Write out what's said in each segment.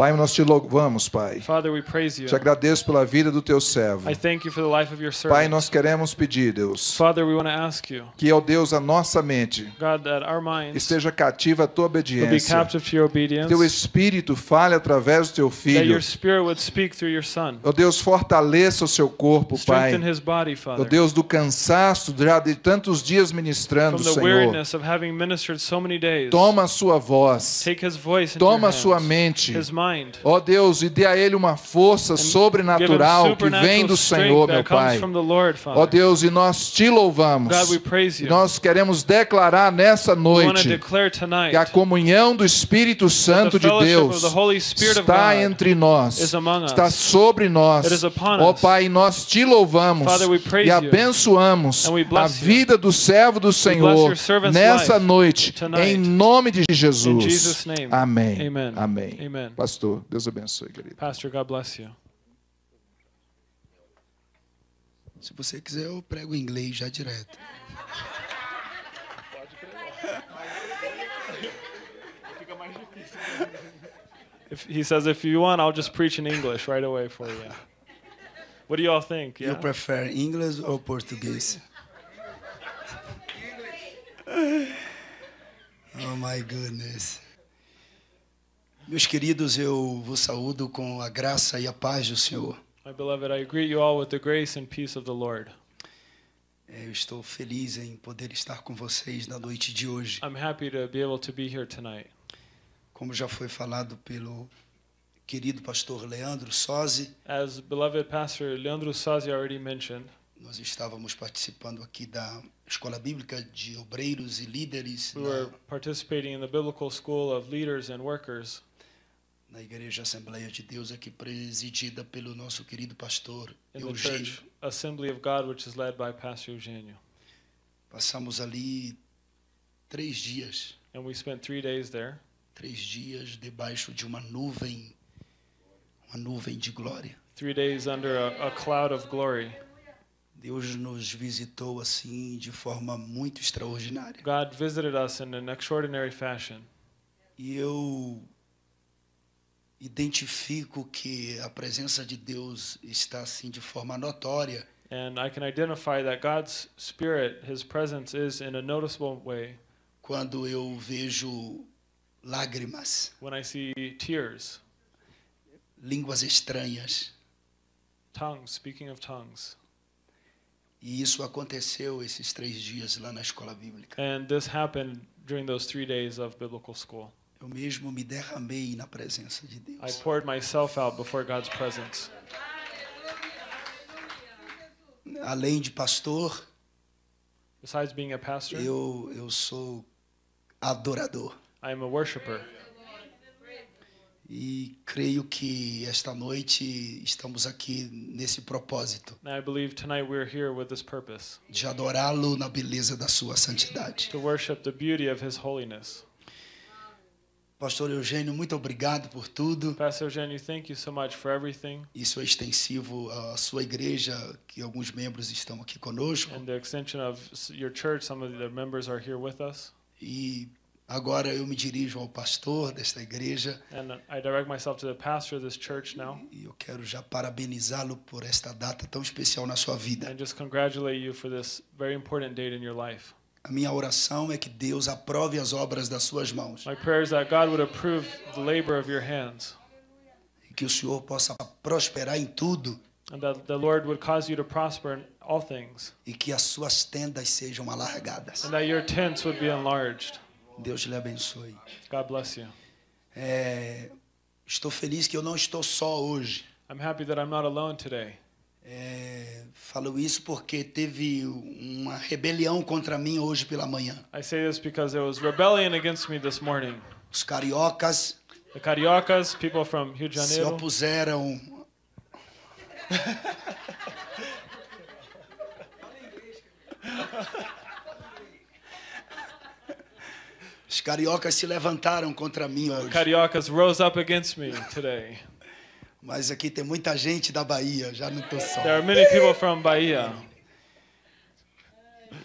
Pai, nós te louvamos, Pai. Father, we praise you. Te agradeço pela vida do teu servo. I thank you for the life of your Pai, servant. nós queremos pedir, Deus, Father, we want to ask you, que, ó Deus, a nossa mente God, that our minds esteja cativa à tua will be obediência. captive to your obedience, Teu Espírito fale através do teu that filho. your spirit would speak through your son. Ó Deus, fortaleça o seu corpo, Pai. Strengthen his body, Ó Father. Deus, do cansaço de tantos dias ministrando, From the Senhor. weariness of having ministered so many days, Toma a sua voz. take his voice Toma a sua mente. his mind, Ó Deus, e dê a ele uma força sobrenatural que vem do Senhor, meu Pai. Ó Father. Deus, e nós te louvamos. E nós queremos declarar nessa noite que a comunhão do Espírito Santo de Deus está entre nós, está sobre nós. Ó us. Pai, nós te louvamos e abençoamos a vida do servo do Senhor nessa noite, em nome de Jesus. Amém. Amen. Amém. Amen. Pastor, Deus abençoe, querido. Pastor, God bless you. Se você quiser, eu prego em inglês já direto. If he says, if you want, I'll just preach in English right away for you. What do you all think? You Yeah. prefer English ou português? Oh my goodness. Meus queridos, eu vos saúdo com a graça e a paz do Senhor. My beloved, I greet you all with the grace and peace of the Lord. É, Eu estou feliz em poder estar com vocês na noite de hoje. I'm happy to be able to be here tonight. Como já foi falado pelo querido pastor Leandro Sozzi, As beloved Pastor Leandro already mentioned, nós estávamos participando aqui da Escola Bíblica de Obreiros e Líderes we were participating in the Biblical School of Leaders and Workers na Igreja Assembleia de Deus, aqui presidida pelo nosso querido pastor in Eugênio. Church Assembly of God, which is led by Pastor Eugenio. Passamos ali três dias, And we spent three days there, três dias debaixo de uma nuvem, uma nuvem de glória. three days under a, a cloud of glory. Deus nos visitou assim de forma muito extraordinária. God visited us in an extraordinary fashion. E eu identifico que a presença de Deus está assim de forma notória And I can identify that God's Spirit, His presence, is in a noticeable way quando eu vejo lágrimas, when I see tears, línguas estranhas. tongues, speaking of tongues. E isso aconteceu esses três dias lá na escola bíblica. And this happened during those three days of biblical school. Eu mesmo me derramei na presença de I Deus. poured myself out before God's presence. Além de pastor, Besides being a pastor, eu, eu sou adorador. I am a worshiper. E creio que esta noite estamos aqui nesse propósito I de adorá-lo na beleza da sua santidade. to worship the beauty of His holiness. Pastor Eugênio, muito obrigado por tudo. Pastor Eugenio, thank you so much for everything Isso é extensivo à sua igreja, que alguns membros estão aqui conosco. and the extension of your church. Some of the members are here with us. E agora eu me dirijo ao pastor desta igreja And I direct myself to the pastor of this church now e eu quero já parabenizá-lo por esta data tão especial na sua vida. and just congratulate you for this very important date in your life. A minha oração é que Deus aprove as obras das suas mãos My prayer is that God would approve the labor of your hands e que o Senhor possa prosperar em tudo and that the Lord would cause you to prosper in all things e que as suas tendas sejam alargadas. and that your tents would be enlarged. Deus lhe abençoe. God bless you. É, estou feliz que eu não estou só hoje. I'm happy that I'm not alone today. É, falo isso porque teve uma rebelião contra mim hoje pela manhã. I say this because there was rebellion against me this morning. Os cariocas The Cariocas, people from Rio de se Janeiro, opuseram. Os cariocas se levantaram contra mim hoje. Cariocas rose up against me today. Mas aqui tem muita gente da Bahia, já não estou só. There are many people from Bahia.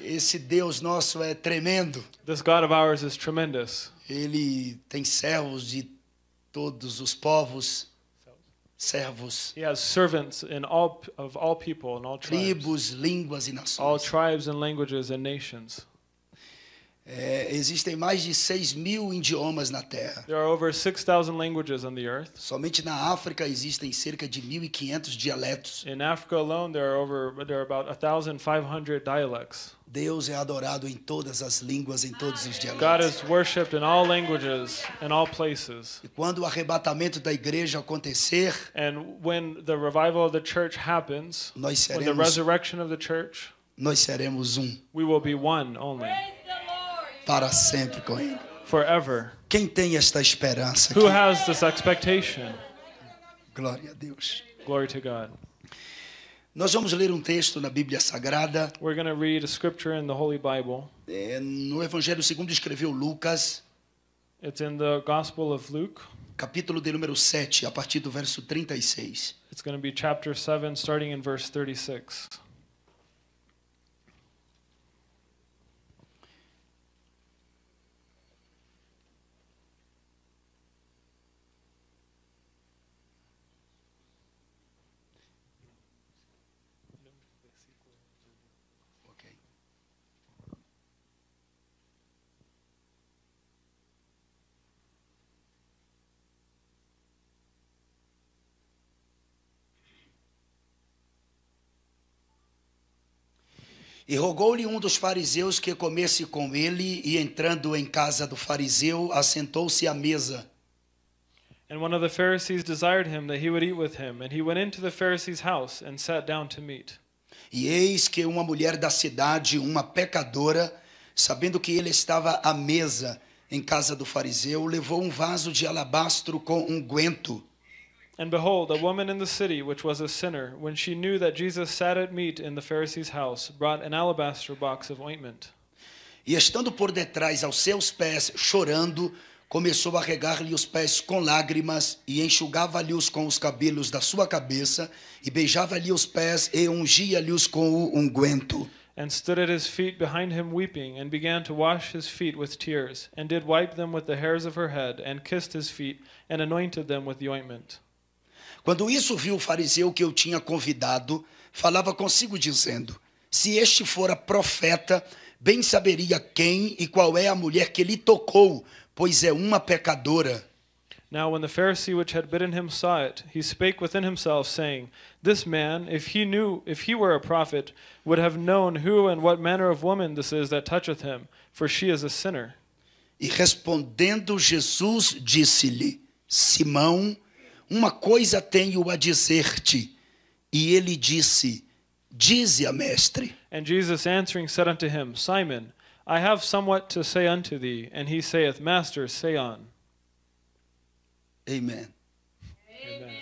Esse Deus nosso é tremendo. This God of ours is tremendous. Ele tem servos de todos os povos, servos, He has servants in all of all people and all tribes, tribos, línguas e all nações. tribes and languages and nations. É, existem mais de 6 mil idiomas na Terra. There are over 6,000 languages on the earth. Somente na África existem cerca de 1.500 dialetos. In Africa alone, there are over there are about 1,500 dialects. Deus é adorado em todas as línguas, em todos os God dialetos. is worshipped in all languages and all places. E quando o arrebatamento da igreja acontecer, And when the revival of the church happens, nós when the seremos, resurrection of the church, nós seremos um we will be one only, para sempre com Ele. forever. Quem tem esta esperança Who aqui? has this expectation? Glória a Deus. Glory to God. Nós vamos ler um texto na Bíblia Sagrada, We're going to read a scripture in the Holy Bible. é, no Evangelho segundo escreveu Lucas, It's in the Gospel of Luke. capítulo de número 7, a partir do verso 36. It's going to be chapter 7, starting in verse 36. E rogou-lhe um dos fariseus que comesse com ele, e entrando em casa do fariseu, assentou-se à mesa. And one of the Pharisees desired him that he would eat with him, and he went into the Pharisee's house and sat down to meat. E eis que uma mulher da cidade, uma pecadora, sabendo que ele estava à mesa em casa do fariseu, levou um vaso de alabastro com unguento. And behold, a woman in the city, which was a sinner, when she knew that Jesus sat at meat in the Pharisee's house, brought an alabaster box of ointment. E estando por detrás aos seus pés, chorando, começou a regar-lhe os pés com lágrimas e enxugava-lhe-os com os cabelos da sua cabeça e beijava-lhe os pés e ungia-lhe-os com o unguento. and stood at his feet behind him weeping, and began to wash his feet with tears, and did wipe them with the hairs of her head, and kissed his feet, and anointed them with the ointment. Quando isso viu o fariseu que eu tinha convidado, falava consigo dizendo: Se este fora profeta, bem saberia quem e qual é a mulher que lhe tocou, pois é uma pecadora. Now, when the Pharisee which had bidden him saw it, he spake within himself, saying, This man, if he knew, if he were a prophet, would have known who and what manner of woman this is that toucheth him, for she is a sinner. E respondendo Jesus, disse-lhe: Simão, uma coisa tenho a dizer-te. E ele disse: Dize a mestre. And Jesus answering said unto him, Simon, I have somewhat to say unto thee. And he saith, Master, say on. Amen. Amen.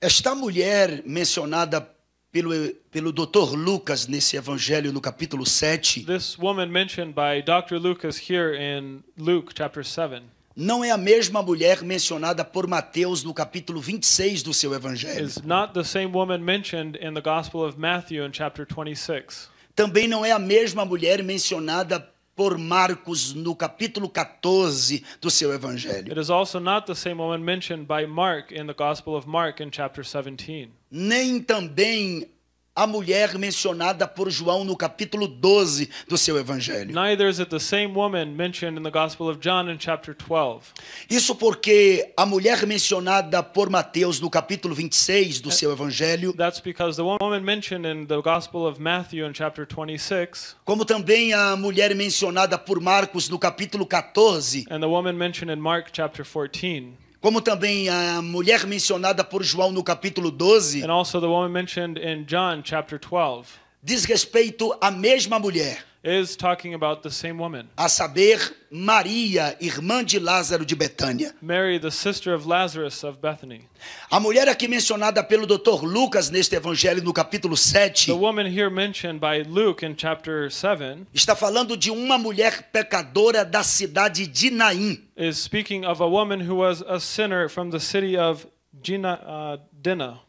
Esta mulher mencionada pelo, pelo Dr. Lucas nesse evangelho no capítulo 7 This woman mentioned by Dr. Lucas here in Luke chapter 7 não é a mesma mulher mencionada por Mateus no capítulo 26 do seu evangelho. is not the same woman mentioned in the Gospel of Matthew in chapter 26. Também não é a mesma mulher mencionada por Marcos no capítulo 14 do seu evangelho. It is also not the same woman mentioned by Mark in the Gospel of Mark in chapter 17. Nem também a mulher mencionada por João no capítulo 12 do seu evangelho. Neither is it the same woman mentioned in the Gospel of John in chapter 12. Isso porque a mulher mencionada por Mateus no capítulo 26 do seu evangelho, That's because the woman mentioned in the Gospel of Matthew in chapter 26 como também a mulher mencionada por Marcos no capítulo 14, and the woman mentioned in Mark chapter 14 como também a mulher mencionada por João no capítulo 12, and also the woman mentioned in John chapter 12 diz respeito à mesma mulher, is talking about the same woman. a saber, Maria, irmã de Lázaro de Betânia. Mary, the sister of Lazarus of Bethany. A mulher aqui mencionada pelo Dr. Lucas neste evangelho no capítulo 7 The woman here mentioned by Luke in chapter 7 está falando de uma mulher pecadora da cidade de Naim. is speaking of a woman who was a sinner from the city of Gina, uh, Dinah.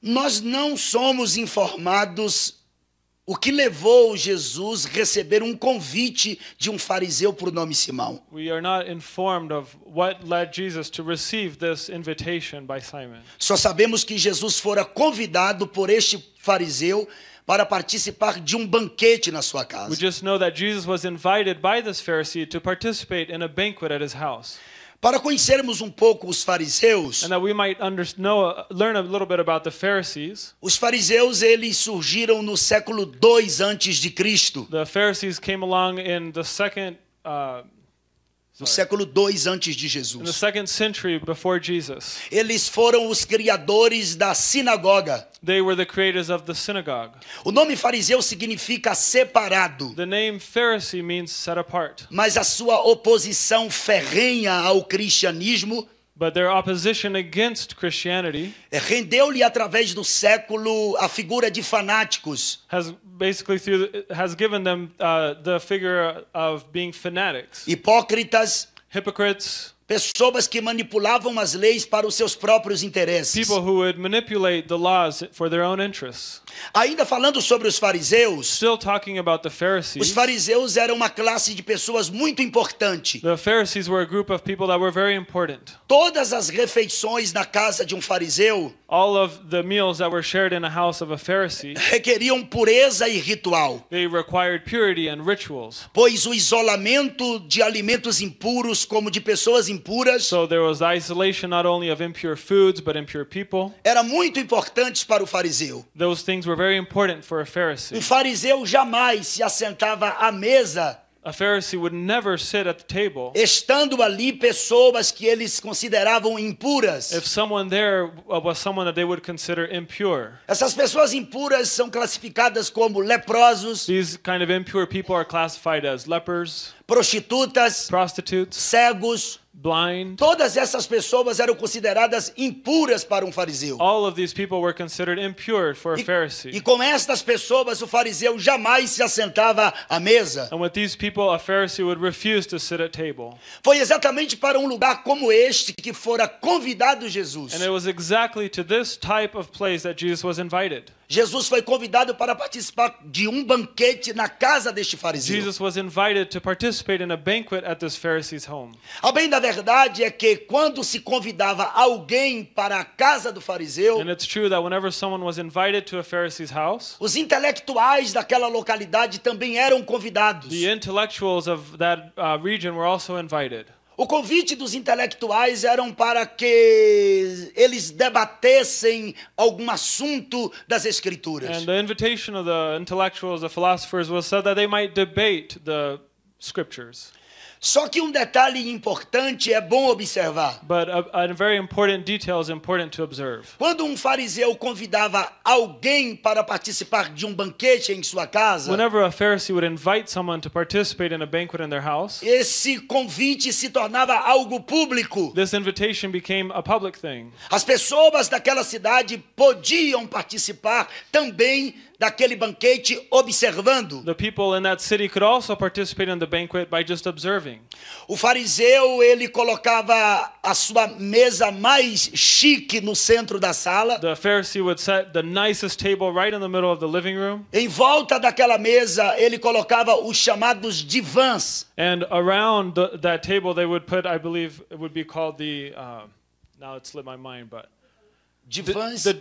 Nós não somos informados o que levou Jesus a receber um convite de um fariseu por nome Simão. We are not informed of what led Jesus to receive this invitation by Simon. Só sabemos que Jesus fora convidado por este fariseu para participar de um banquete na sua We casa. just know that Jesus was invited by this Pharisee to participate in a banquet at his house. Para conhecermos um pouco os fariseus, And that we might under, know, learn a little bit about the Pharisees. os fariseus eles surgiram no século 2 antes de Cristo, The Pharisees came along in the second, uh, no século 2 antes de in the Jesus. second century before Jesus. Eles foram os criadores da sinagoga. They were the creators of the synagogue. O nome fariseu significa separado, The name Pharisee means set apart, mas a sua oposição ferrenha ao cristianismo but their opposition against Christianity eh, rendeu-lhe através do século a figura de fanáticos. has basically through has given them uh, the figure of being fanatics, hipócritas, hypocrites, pessoas que manipulavam as leis para os seus próprios interesses. people who would manipulate the laws for their own interests. Ainda falando sobre os fariseus, Still talking about the os fariseus eram uma classe de pessoas muito importante. The Pharisees were a group of people that were very important. Todas as refeições na casa de um fariseu All of the meals that were shared in a house of a Pharisee, requeriam pureza e ritual, they required purity and rituals. pois o isolamento de alimentos impuros como de pessoas impuras So there was isolation not only of impure foods but impure people. era muito importante para o fariseu. Those things were very important for a Um Pharisee. fariseu jamais se assentava à mesa A Pharisee would never sit at the table estando ali pessoas que eles consideravam impuras. if someone there was someone that they would consider impure. Essas pessoas impuras são classificadas como leprosos, These kind of impure people are classified as lepers, prostitutas, prostitutes, cegos. Blind. Todas essas pessoas eram consideradas impuras para um fariseu. All of these people were considered impure for a E, e Pharisee. com estas pessoas o fariseu jamais se assentava à mesa. And with these people, a Pharisee would refuse to sit at table. Foi exatamente para um lugar como este que fora convidado Jesus. And it was exactly to this type of place that Jesus was invited. Jesus foi convidado para participar de um banquete na casa deste fariseu. Jesus was invited to participate in a banquet at this Pharisee's home. A bem da verdade é que quando se convidava alguém para a casa do fariseu, And it's true that whenever someone was invited to a Pharisee's house, os intelectuais daquela localidade também eram convidados. the intellectuals of that uh, region were also invited. O convite dos intelectuais eram para que eles debatessem algum assunto das escrituras. And the invitation of the intellectuals, the philosophers, was so that they might debate the scriptures. Só que um detalhe importante é bom observar. But a, a very important detail is important to observe. Quando um fariseu convidava alguém para participar de um banquete em sua casa, Whenever a Pharisee would invite someone to participate in a banquet in their house, esse convite se tornava algo público. this invitation became a public thing. As pessoas daquela cidade podiam participar também daquele banquete observando. The people in that city could also participate in the banquet by just observing. O fariseu, ele colocava a sua mesa mais chique no centro da sala. The Pharisee would set the nicest table right in the middle of the living room, Em volta daquela mesa, ele colocava os chamados divãs. and around the, that table they would put, I believe, it would be called the. Uh, now it slipped my mind, but the, Divãs. the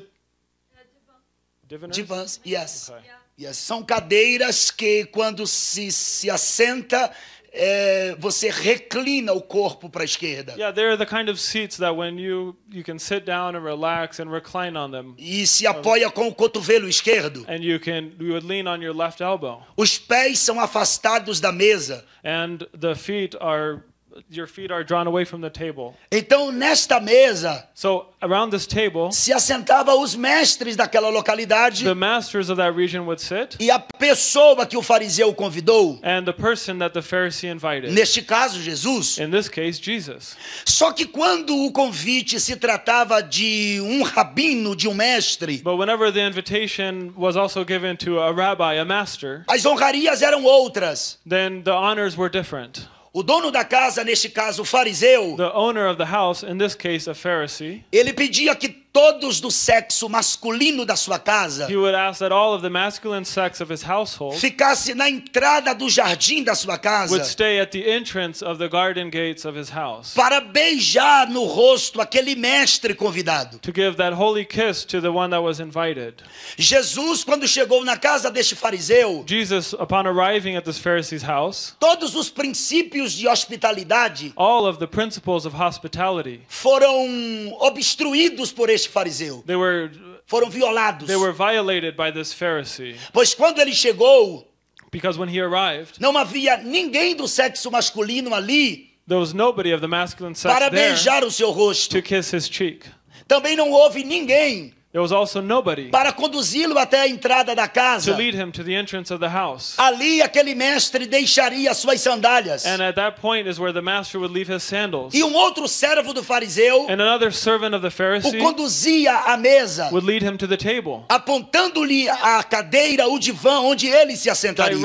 diviners? Divãs, yes. Okay. yes. São cadeiras que, quando se, se assenta, é, você reclina o corpo para a esquerda. Yeah, they're the kind of seats that when you you can sit down and relax and recline on them, E se apoia com o cotovelo esquerdo. and you can you would lean on your left elbow, Os pés são afastados da mesa. and the feet are your feet are drawn away from the table. Então, nesta mesa, So around this table, se assentava os mestres daquela localidade the masters of that region would sit, e a pessoa que o fariseu convidou, and the person that the Pharisee invited. neste caso Jesus. In this case, Jesus. Só que quando o convite se tratava de um rabino, de um mestre, But whenever the invitation was also given to a rabbi, a master, as honrarias eram outras. then the honors were different. O dono da casa, neste caso o fariseu, The owner of the house, in this case a Pharisee, ele pedia que todos do sexo masculino da sua casa ficasse na entrada do jardim da sua would casa stay at the entrance of the garden gates of his house para beijar no rosto aquele mestre convidado. to give that holy kiss to the one that was invited. Jesus, quando chegou na casa deste fariseu, Jesus, upon arriving at this Pharisee's house, todos os princípios de hospitalidade all of the principles of hospitality foram obstruídos por este fariseu, they were foram violados. they were violated by this Pharisee Pois quando ele chegou, because when he arrived, não havia ninguém do sexo masculino ali there was nobody of the masculine sex para there beijar o seu rosto. to kiss his cheek. Também não houve ninguém There was also nobody para conduzi-lo até a entrada da to casa. lead him to the entrance of the house. Ali aquele mestre deixaria suas sandálias. And at that point is where the master would leave his sandals. E um outro servo do fariseu And another servant of the o conduzia à mesa, would lead him to the table, apontando-lhe a cadeira, o divã onde ele se assentaria.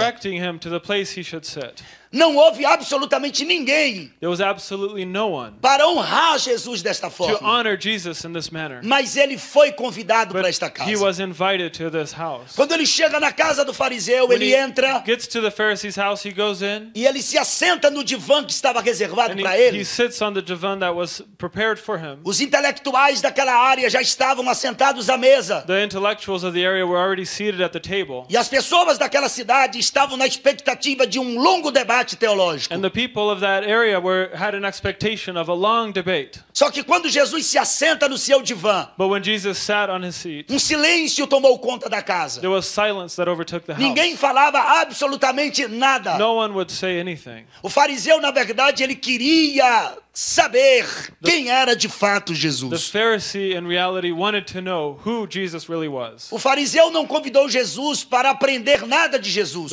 Não houve absolutamente ninguém There was absolutely no one para honrar Jesus desta to forma. honor Jesus in this manner. Mas ele foi convidado para But esta he casa. was invited to this house. Quando ele chega na casa do fariseu, When ele he entra gets to the Pharisee's house, he goes in e ele se assenta no divã que estava reservado and para he, ele. he sits on the divan that was prepared for him. Os intelectuais daquela área já estavam assentados à mesa. The intellectuals of the area were already seated at the table. E as pessoas daquela cidade estavam na expectativa de um longo debate teológico. And the people of that area were had an expectation of a long debate. Só que quando Jesus se assenta no seu divã, But when Jesus sat on his seat, um silêncio tomou conta da casa. there was silence that overtook the house. Ninguém falava absolutamente nada. No one would say anything. O fariseu, na verdade, ele queria saber quem era de fato The Jesus. Pharisee, in reality, wanted to know who Jesus really was. O fariseu não convidou Jesus para aprender nada de Jesus.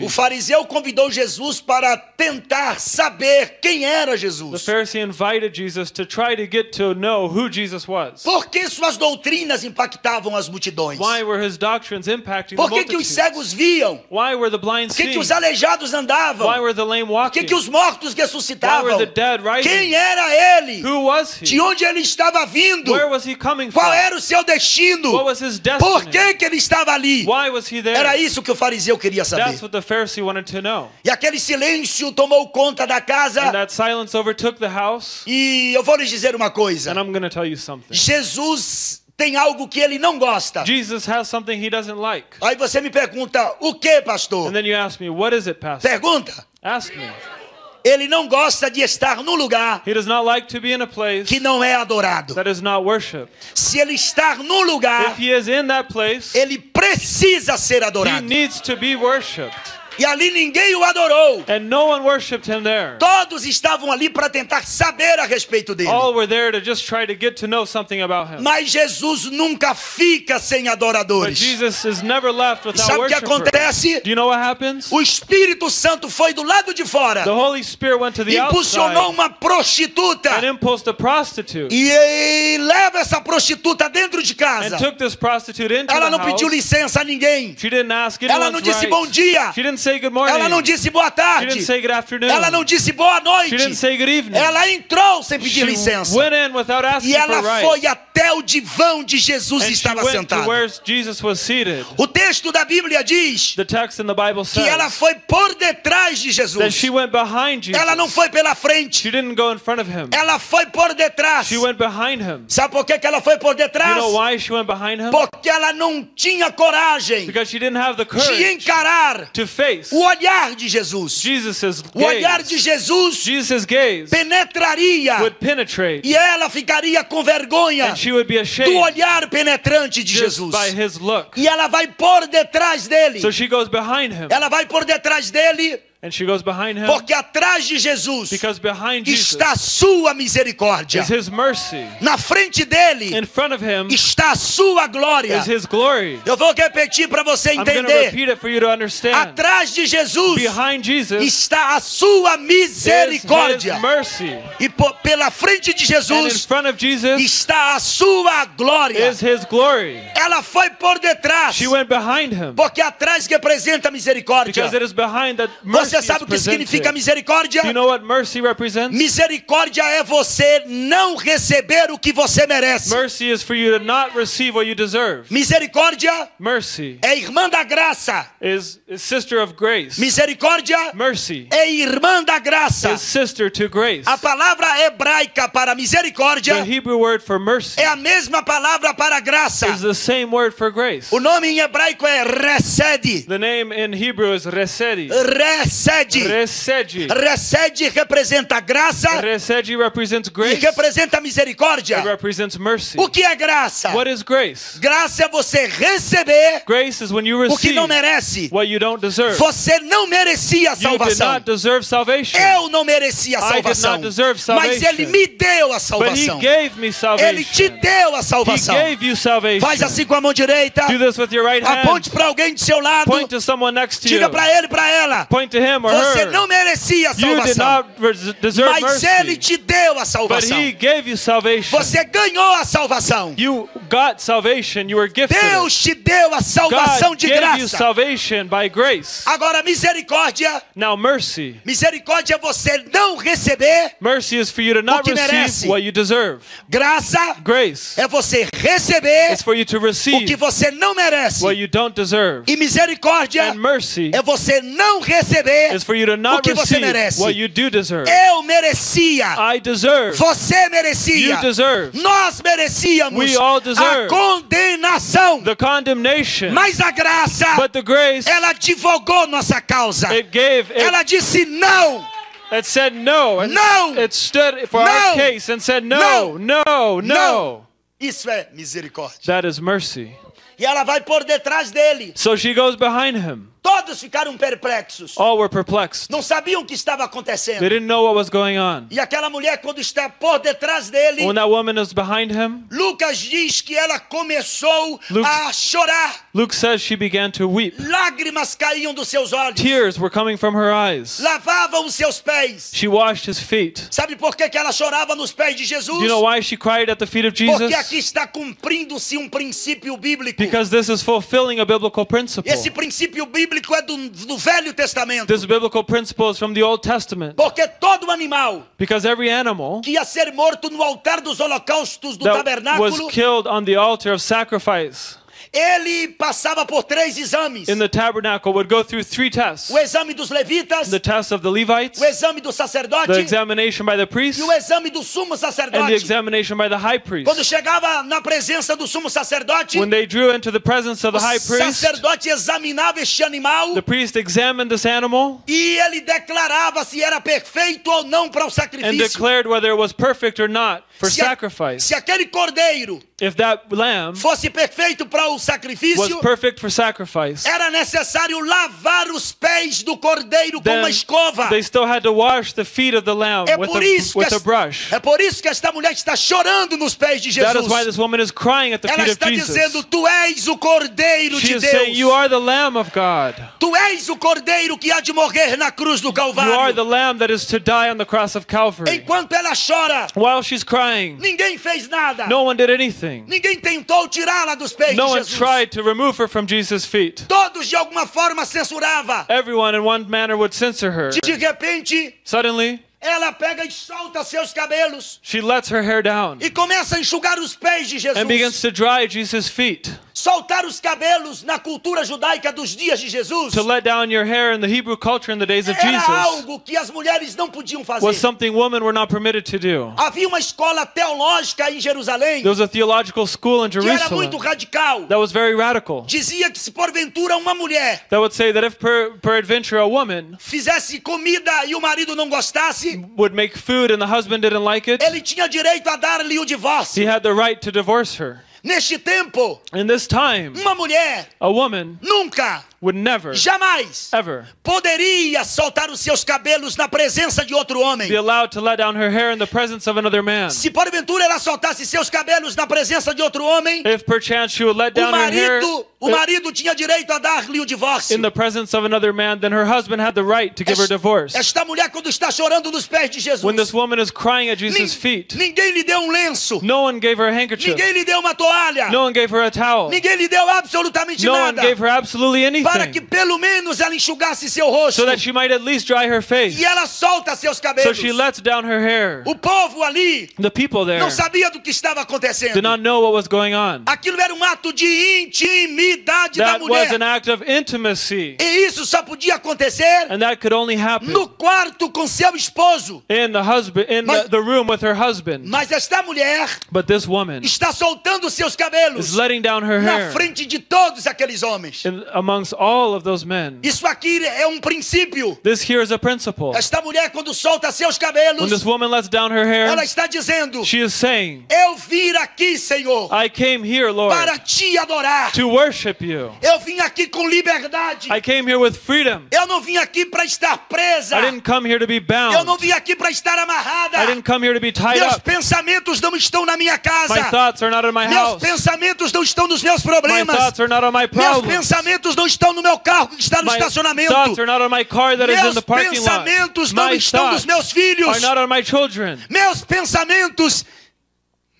O fariseu convidou Jesus para tentar saber quem era Jesus. Por que suas doutrinas impactavam as multidões? Why were his doctrines impacting the Por que, que os cegos viam? Why were the blind Por que, que os aleijados andavam? Por que, que os mortos Why ressuscitavam? Quem era ele? De onde ele estava vindo? Qual era o seu destino? Por que, que ele estava ali? Era isso que o fariseu queria saber. E aquele silêncio tomou conta da casa. that silence overtook the house. E eu vou lhes dizer uma coisa: And I'm going to tell you something. Jesus tem algo que ele não gosta. Jesus has something he doesn't like. Aí você me pergunta: o que, pastor? And then you ask me, what is it, Pastor? Pergunta. Ask me. Ele não gosta de estar num lugar He does not like to be in a place que não é adorado. that is not worshipped. Se ele estar num lugar, If he is in that place, ele precisa ser he adorado. needs to be worshipped. E ali ninguém o adorou. And no one worshipped him there. Todos estavam ali para tentar saber a respeito dele. All were there to just try to get to know something about him. Mas Jesus nunca fica sem But adoradores. Jesus is never left without sabe o que acontece? Do you know what happens? O Espírito Santo foi do lado de fora, The Holy Spirit went to the impulsionou outside uma prostituta and impulsed a prostitute e, leva essa prostituta dentro de and casa. took this prostitute into Ela não pediu licença a ninguém. She didn't ask Ela não disse right. bom dia. She didn't. Ela não disse boa She tarde. didn't say good afternoon. Ela não disse boa She noite. didn't say good evening. Ela entrou sem She pedir licença. E ela foi até o divã onde Jesus And estava sentado. O texto da Bíblia diz que ela foi por detrás de Jesus. Ela não foi pela frente. She didn't go in front of him. Ela foi por detrás. She went behind him. Sabe por que que ela foi por You detrás? know? Porque ela não tinha coragem Because she didn't have the de encarar face o olhar de Jesus. Jesus' O olhar de gaze. Jesus Jesus' gaze penetraria would penetrate e ela ficaria com vergonha and she would be do ashamed olhar penetrante de Jesus. by his look. E ela vai por detrás dele. So she goes behind him Ela vai por detrás dele and she goes behind him porque atrás de Jesus because behind Jesus está a sua misericórdia. is his mercy. Na frente dele In front of him está a sua glória. is his glory. Eu vou repetir para você entender. repeat it for you to understand. Atrás de Jesus Behind Jesus está a sua is misericórdia. his mercy. E pela frente de And in Jesus front of Jesus está a sua glória. is his glory. Ela foi por detrás. She went behind him Porque atrás representa a misericórdia. because it is behind that Você Você sabe o que significa misericórdia? You know what mercy represents? Misericórdia é você não receber o que você merece. Mercy is for you to not receive what you deserve. Misericórdia Mercy é irmã da graça. is, is sister of grace. Misericórdia Mercy é irmã da graça. is sister to grace. A palavra hebraica para misericórdia The Hebrew word for mercy é a mesma palavra para graça. is the same word for grace. O nome em hebraico é resed. The name in Hebrew is resedi. Resed. Resedi. Resed representa graça Resedi represents e grace. representa It misericórdia. represents mercy. O que é graça? What is grace? Graça é você receber Grace is when you o que receive não merece. what you don't deserve. Você não merecia a You did salvação. not deserve salvation. Eu não merecia a I did salvação. not deserve Mas salvation. ele me deu a But he salvação. gave me Ele salvation. te deu a He salvação. gave you salvation. Faz assim com a mão direita. Do this with your right hand. Aponte para alguém do seu lado. Point to someone next to you. Diga para ele, para ela. Point to him or Você her. não merecia a You did salvação. Mas ele mercy. te deu a But salvação. he gave you salvation. Você ganhou a salvação. You got salvation. You were gifted. Deus te deu a salvação God de gave you graça. salvation by grace. Agora, misericórdia. Now mercy. Misericórdia é você não receber. Mercy is for you to not que merece. receive what you deserve. Graça Grace é você receber is for you to o que receive você não merece. what you don't deserve. E misericórdia And mercy é você não receber is for you to o not que você receive merece. what you do deserve. Eu merecia. I deserve. Você merecia. You deserve. Nós merecíamos We all a condenação. The condemnation. Mas a graça, But the grace, ela advogou nossa causa. it gave, it, Ela disse não. it said no. And No. It stood for No. our case and said no, no, no. Não. Isso é misericórdia. That is mercy. E ela vai por detrás dele. So she goes behind him. Todos ficaram perplexos. All were perplexed. Não sabiam o que estava They acontecendo. didn't know what was going on. E aquela mulher, quando está por detrás dele, When that woman is behind him, Lucas diz que ela começou Luke- a chorar. Luke says she began to weep. Lágrimas caíam dos seus olhos. Tears were coming from her eyes. Lavavam os seus pés. She washed his feet. Sabe por que, que ela chorava nos pés de Jesus? Do you know why she cried at the feet of Porque Jesus? aqui está cumprindo-se um princípio bíblico. Because this is fulfilling a biblical principle. Esse princípio bíblico é do, do Velho Testamento. This biblical principle is from the Old Testament. Porque todo animal Because every animal que ia ser morto no altar dos holocaustos do that was tabernáculo, killed on the altar of sacrifice ele passava por três exames: in the tabernacle would go through three tests o exame dos levitas, the test of the Levites, o exame do sacerdote the examination by the priest, e o exame do sumo and the sacerdote. examination by the high priest. Quando chegava na presença do sumo sacerdote, When they drew into the presence of o the high priest, sacerdote examinava este animal the priest examined this animal e ele declarava se era perfeito ou não para o and sacrifício. declared whether it was perfect or not for Se, sacrifice. se aquele cordeiro If that lamb fosse perfeito para o was sacrifício, perfect for sacrifice, era necessário lavar os pés do cordeiro com uma escova. they still had to wash the feet of the lamb É with a, with a brush. é por isso que esta mulher está chorando nos pés de That is Jesus. why this woman is crying at the Ela feet of está dizendo: Jesus. Tu és o cordeiro She de is saying, You Deus. are the Lamb of God. Tu és o cordeiro que há de morrer na cruz do You are the Calvário. Lamb that is to die on the cross of Calvary. Enquanto ela chora, While she's crying, ninguém fez nada. no one did anything. Ninguém tentou tirá-la dos pés No de one Jesus. tried to remove her from Jesus' feet. Todos de alguma forma censuravam. Everyone in one manner would censor her. De repente, Suddenly, ela pega e solta seus cabelos she lets her hair down e começa a enxugar os pés de and begins Jesus. to dry Jesus' feet. Soltar os cabelos na cultura judaica dos dias de Jesus To let down your hair in the Hebrew culture in the days of era Jesus algo que as mulheres não podiam was fazer. something women were not permitted to do. Havia uma escola teológica em Jerusalém There was a theological school in que era Jerusalem muito radical. that was very radical. Dizia que se porventura uma mulher That would say that if per, peradventure a woman fizesse comida e o marido não gostasse, would make food and the husband didn't like it, ele tinha direito a dar-lhe o he had the right to divorce her. Neste tempo, In this time, uma mulher a woman nunca, would never, jamais ever poderia soltar os seus cabelos na presença de outro homem. be allowed to let down her hair in the presence of another man. Se porventura ela soltasse seus cabelos na presença de outro homem, If perchance she would let down her hair marido, o marido tinha direito a dar-lhe o divórcio. in the presence of another man, then her husband had the right to give her divorce. Esta mulher quando está chorando nos pés de Jesus, When this woman is crying at Jesus' feet, ninguém lhe deu um lenço, no one gave her a handkerchief, ninguém lhe deu uma toalha, no one gave her a towel, ninguém lhe deu absolutamente no one nada. gave her absolutely Para para que pelo menos ela enxugasse seu rosto. so that she might at least dry her face. E ela solta seus So cabelos. she lets down her hair. O povo ali The people there não sabia do que estava acontecendo. did not know what was going on. Aquilo era um ato de intimidade da That was mulher. an act of intimacy. E isso só podia acontecer And that could only happen no quarto com seu esposo. in the husband in Mas- the, the room with her husband. Mas esta mulher But this woman está soltando seus cabelos is letting down her na hair frente de todos aqueles homens. in, amongst all of those men. Isso aqui é um princípio. This here is a principle. Esta mulher, quando solta seus When cabelos, this woman lets down her hair, ela está dizendo: she is saying, Eu vim aqui, Senhor, I came here, Lord, para te adorar. to worship you. Eu vim aqui com liberdade. I came here with freedom. Eu não vim aqui para estar presa. I didn't come here to be Eu não bound. vim aqui para estar amarrada. I didn't come here to be tied Meus up. pensamentos não estão na minha My casa. thoughts are not in my Meus house. pensamentos não estão nos meus My problemas. thoughts are not on my Meus problems. pensamentos não estão no meu carro que está no My estacionamento. thoughts are not on my car that is in Meus the parking lot. pensamentos não My estão nos meus filhos. Meus pensamentos,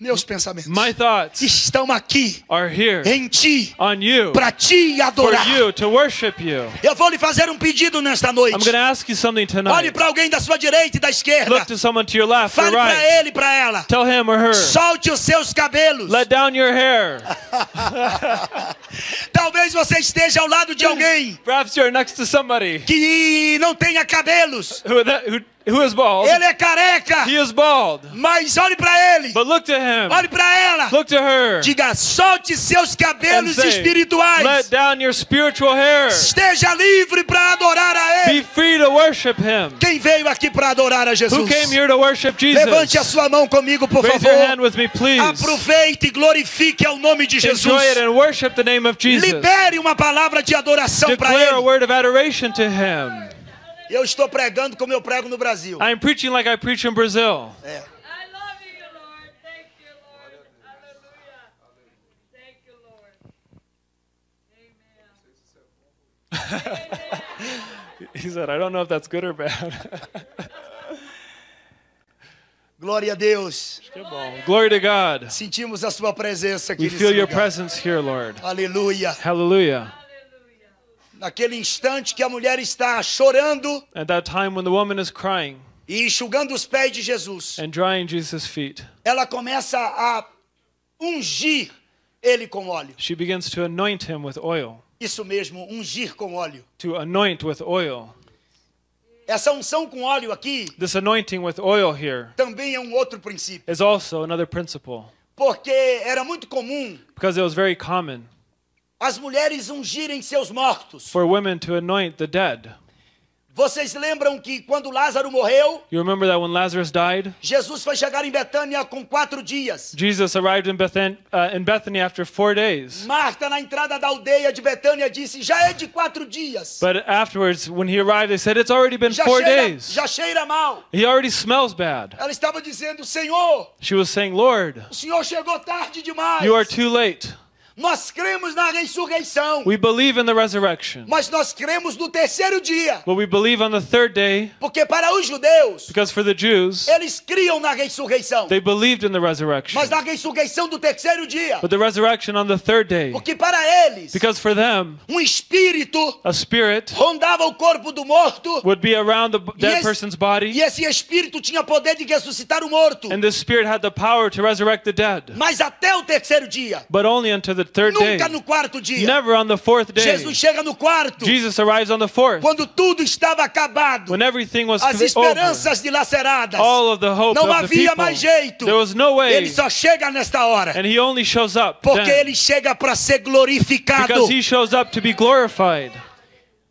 meus pensamentos My thoughts estão aqui are here em ti para te adorar. you to worship you. Eu vou lhe fazer um pedido nesta noite. I'm ask you something Olhe tonight. para alguém da sua direita e da esquerda. Look to someone to your left Fale para right. ele e para ela. Tell him or her. Solte os seus cabelos. Let down your hair. Talvez você esteja ao lado de alguém Perhaps you're next to somebody que não tenha cabelos. who, that, who, who is bald. Ele é careca. He is bald. Mas olhe para ele. But look to him. Olhe para ela. Look to her. Diga, solte seus cabelos say, espirituais. let down your spiritual hair. Esteja livre para adorar a Be ele. free to worship him. Quem veio aqui para adorar a Who Jesus? came here to worship Jesus? Levante a sua mão comigo, por Raise your hand favor. with me, please. Aproveite e glorifique ao nome de Jesus. Enjoy it and worship the name of Jesus. Libere uma palavra de adoração para Declare a ele. word of adoration to him. Eu estou pregando como eu prego no Brasil. I'm preaching like I preach in Brazil. É. I love you, Lord. Thank you, Lord. Hallelujah. Thank you, Lord. He said, I don't know if that's good or bad. Glória a Deus. Bom. Glory to God. Sentimos a sua presença aqui We feel your presence here, Lord. Aleluia. Hallelujah. Naquele instante que a mulher está chorando At that time when the woman is crying e enxugando os pés de Jesus, and drying Jesus' feet, ela começa a ungir ele com óleo. she begins to anoint him with oil. Isso mesmo, ungir com óleo. To anoint with oil. Essa unção com óleo aqui This anointing with oil here também é um outro princípio, is also another principle porque era muito comum because it was very common as mulheres ungirem seus mortos. for women to anoint the dead. Vocês lembram que quando Lázaro morreu, You remember that when Lazarus died, Jesus foi chegar em Betânia com quatro dias. Jesus arrived in, Bethan- uh, in Bethany after four days. Marta, na entrada da aldeia de Betânia, disse: Já é de quatro dias. But afterwards, when he arrived, they said, It's already been Já four cheira, days. já cheira mal. He already smells bad. Ela estava dizendo: Senhor, She was saying, Lord, o Senhor chegou tarde demais. you are too late. Nós cremos na ressurreição, We believe in the resurrection, mas nós cremos no terceiro dia. but we believe on the third day Porque para os judeus, because for the Jews, eles criam na ressurreição. they believed in the resurrection. Mas na ressurreição do terceiro dia. But the resurrection on the third day, Porque para eles, because for them, um espírito a spirit rondava o corpo do morto. would be around the dead esse, person's body, e esse espírito tinha poder de ressuscitar o morto. and this spirit had the power to resurrect the dead. Mas até o terceiro dia. But only until the third day. Nunca no quarto dia. Never on the fourth day. Jesus chega no quarto. Jesus arrives on the fourth. Quando tudo estava acabado. When everything was As over. esperanças dilaceradas. All of the hope Não of the havia people. mais jeito. There was no way. Ele só chega nesta hora. And he only shows up Porque then. ele chega para ser glorificado. Because he shows up to be glorified.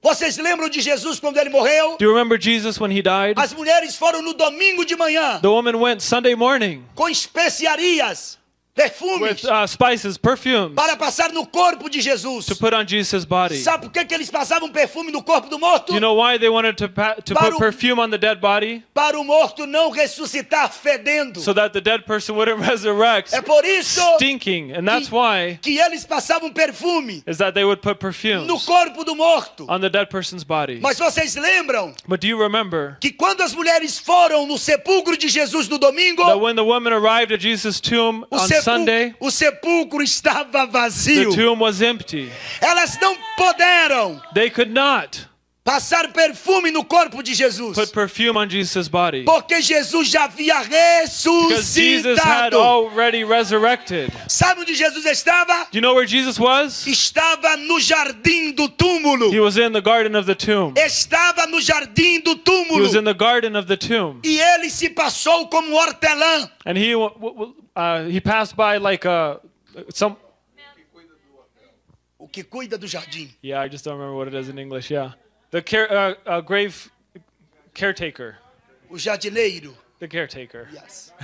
Vocês lembram de Jesus quando ele morreu? Do you remember Jesus when he died? As mulheres foram no domingo de manhã The woman went Sunday morning com especiarias, perfumes, with uh, spices, perfumes para passar no corpo de Jesus. to put on Jesus' body. Sabe por que, que eles passavam perfume no corpo do morto? You know why they wanted to, to Para put o- perfume on the dead body? Para o morto não ressuscitar fedendo. So that the dead person wouldn't resurrect É por isso stinking. And that's why que eles passavam perfume is that they would put no perfumes corpo do morto. on the dead person's body. Mas vocês lembram But do you remember que quando as mulheres foram no sepulcro de Jesus no domingo, that when the woman arrived at Jesus' tomb on o sepulcro estava the vazio. tomb was empty. Elas não puderam They could not passar perfume no corpo de Jesus. put perfume on Jesus' body Porque Jesus já havia because Jesus had ressuscitado. already resurrected. Sabe onde Jesus estava? Do you know where Jesus was? Estava no jardim do túmulo. He was in the garden of the tomb. Estava no jardim do He was in túmulo. the garden of the tomb. E ele se passou como hortelã. And he w- w- uh, he passed by like a some O que cuida do jardim. yeah I just don't remember what it is in English. Yeah, the care uh, uh, grave caretaker, O jardineiro. the caretaker. Yes.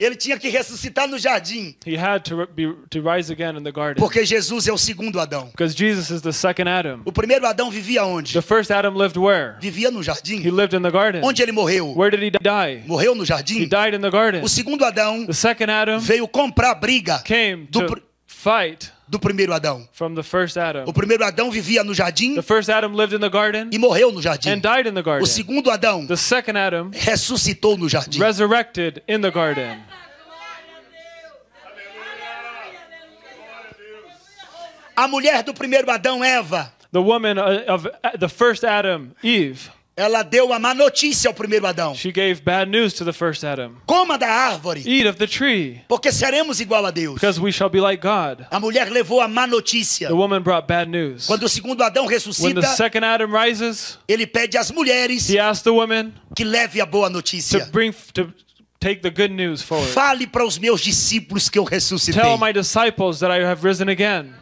Ele tinha que ressuscitar no jardim. He had to be to rise again in the garden Porque Jesus é o segundo Adão. because Jesus is the second Adam. O primeiro Adão vivia onde? The first Adam lived where? Vivia no He jardim. lived in the garden. Onde ele morreu? Where did he die? Morreu no He jardim. died in the garden. O segundo Adão The second Adam veio comprar briga came do, to fight do primeiro Adão. from the first Adam. O primeiro Adão vivia no jardim The first Adam lived in the garden e morreu no jardim. and died in the O garden. segundo Adão The second Adam ressuscitou no jardim. resurrected in the garden. A mulher do primeiro Adão, Eva, The woman uh, of uh, the first Adam, Eve, ela deu a má notícia ao primeiro Adão. she gave bad news to the first Adam. Coma da árvore, Eat of the tree, porque seremos igual a Deus. because we shall be like God. A mulher levou a má notícia. The woman brought bad news. Quando o segundo Adão When the ressuscita, second Adam rises, ele pede às mulheres he asked the que leve a boa to notícia. bring to take the good news forward. Fale para os meus discípulos que eu ressuscitei. Tell my disciples that I have risen again.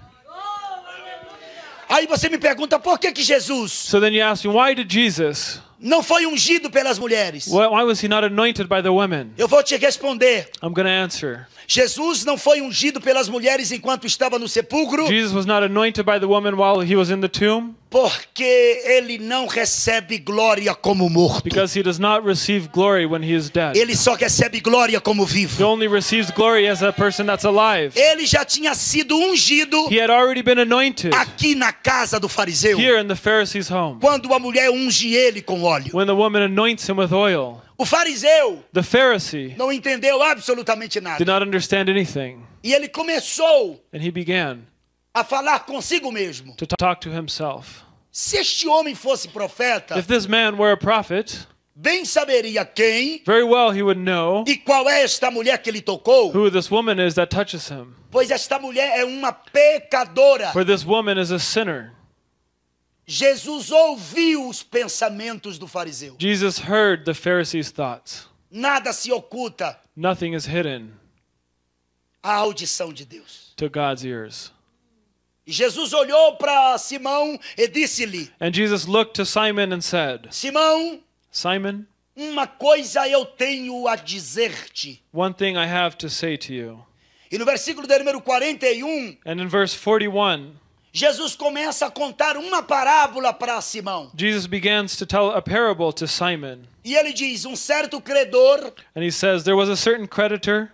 Aí você me pergunta por que que Jesus So then you ask me, why did Jesus? não foi ungido pelas mulheres? Why, why was he not anointed by the women? Eu vou te responder. I'm going to answer. Jesus não foi ungido pelas mulheres enquanto estava no sepulcro, Jesus was not anointed by the woman while he was in the tomb porque ele não recebe glória como morto. because he does not receive glory when he is dead. Ele só recebe glória como He vivo. only receives glory as a person that's alive. Ele já tinha sido ungido He had already been anointed aqui na casa do fariseu, here in the Pharisee's home quando a mulher unge ele com óleo. when the woman anoints him with oil. O fariseu The Pharisee não entendeu absolutamente did nada. not understand anything E ele começou and he began a falar consigo mesmo. to talk to himself. Se este homem fosse profeta, If this man were a prophet, bem saberia quem very well he would know e qual é esta mulher que ele tocou, who this woman is that touches him. pois esta mulher é uma pecadora. For this woman is a sinner. Jesus ouviu os pensamentos do fariseu. Jesus heard the Pharisees' thoughts. Nada se oculta Nothing is hidden à audição de Deus. to God's ears. E Jesus olhou para Simão e disse-lhe: And Jesus looked to Simon and said, Simão, Simon, uma coisa eu tenho a dizer-te. one thing I have to say to you. E no versículo de número 41, And in verse 41, Jesus começa a contar uma parábola para Simão. Jesus begins to tell a parable to Simon. E ele diz: Um certo credor And he says, There was a certain creditor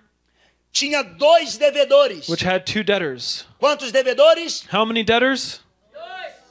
tinha dois devedores. which had two debtors. Quantos devedores? How many debtors?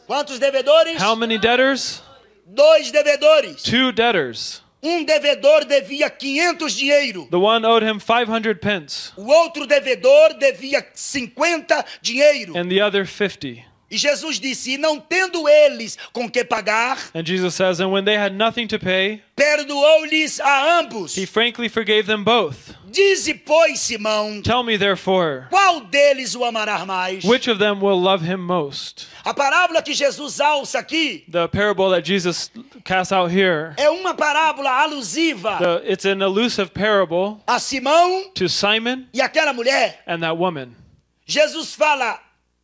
Quantos devedores? How many debtors? Dois devedores. Two debtors. Um devedor devia 500 dinheiro. The one owed him 500 pence, O outro devedor devia 50 dinheiro. and the other 50. E Jesus disse: E não tendo eles com que pagar, And Jesus says, And when they had nothing to pay, perdoou-lhes a ambos. he frankly forgave them both. Dize, pois, Simão, Tell me, therefore, qual deles o amará mais? which of them will love him most? A parábola que Jesus alça aqui The parable that Jesus casts out here, é uma parábola alusiva the, it's an elusive parable a Simão to Simon e aquela mulher. and that woman. Jesus fala: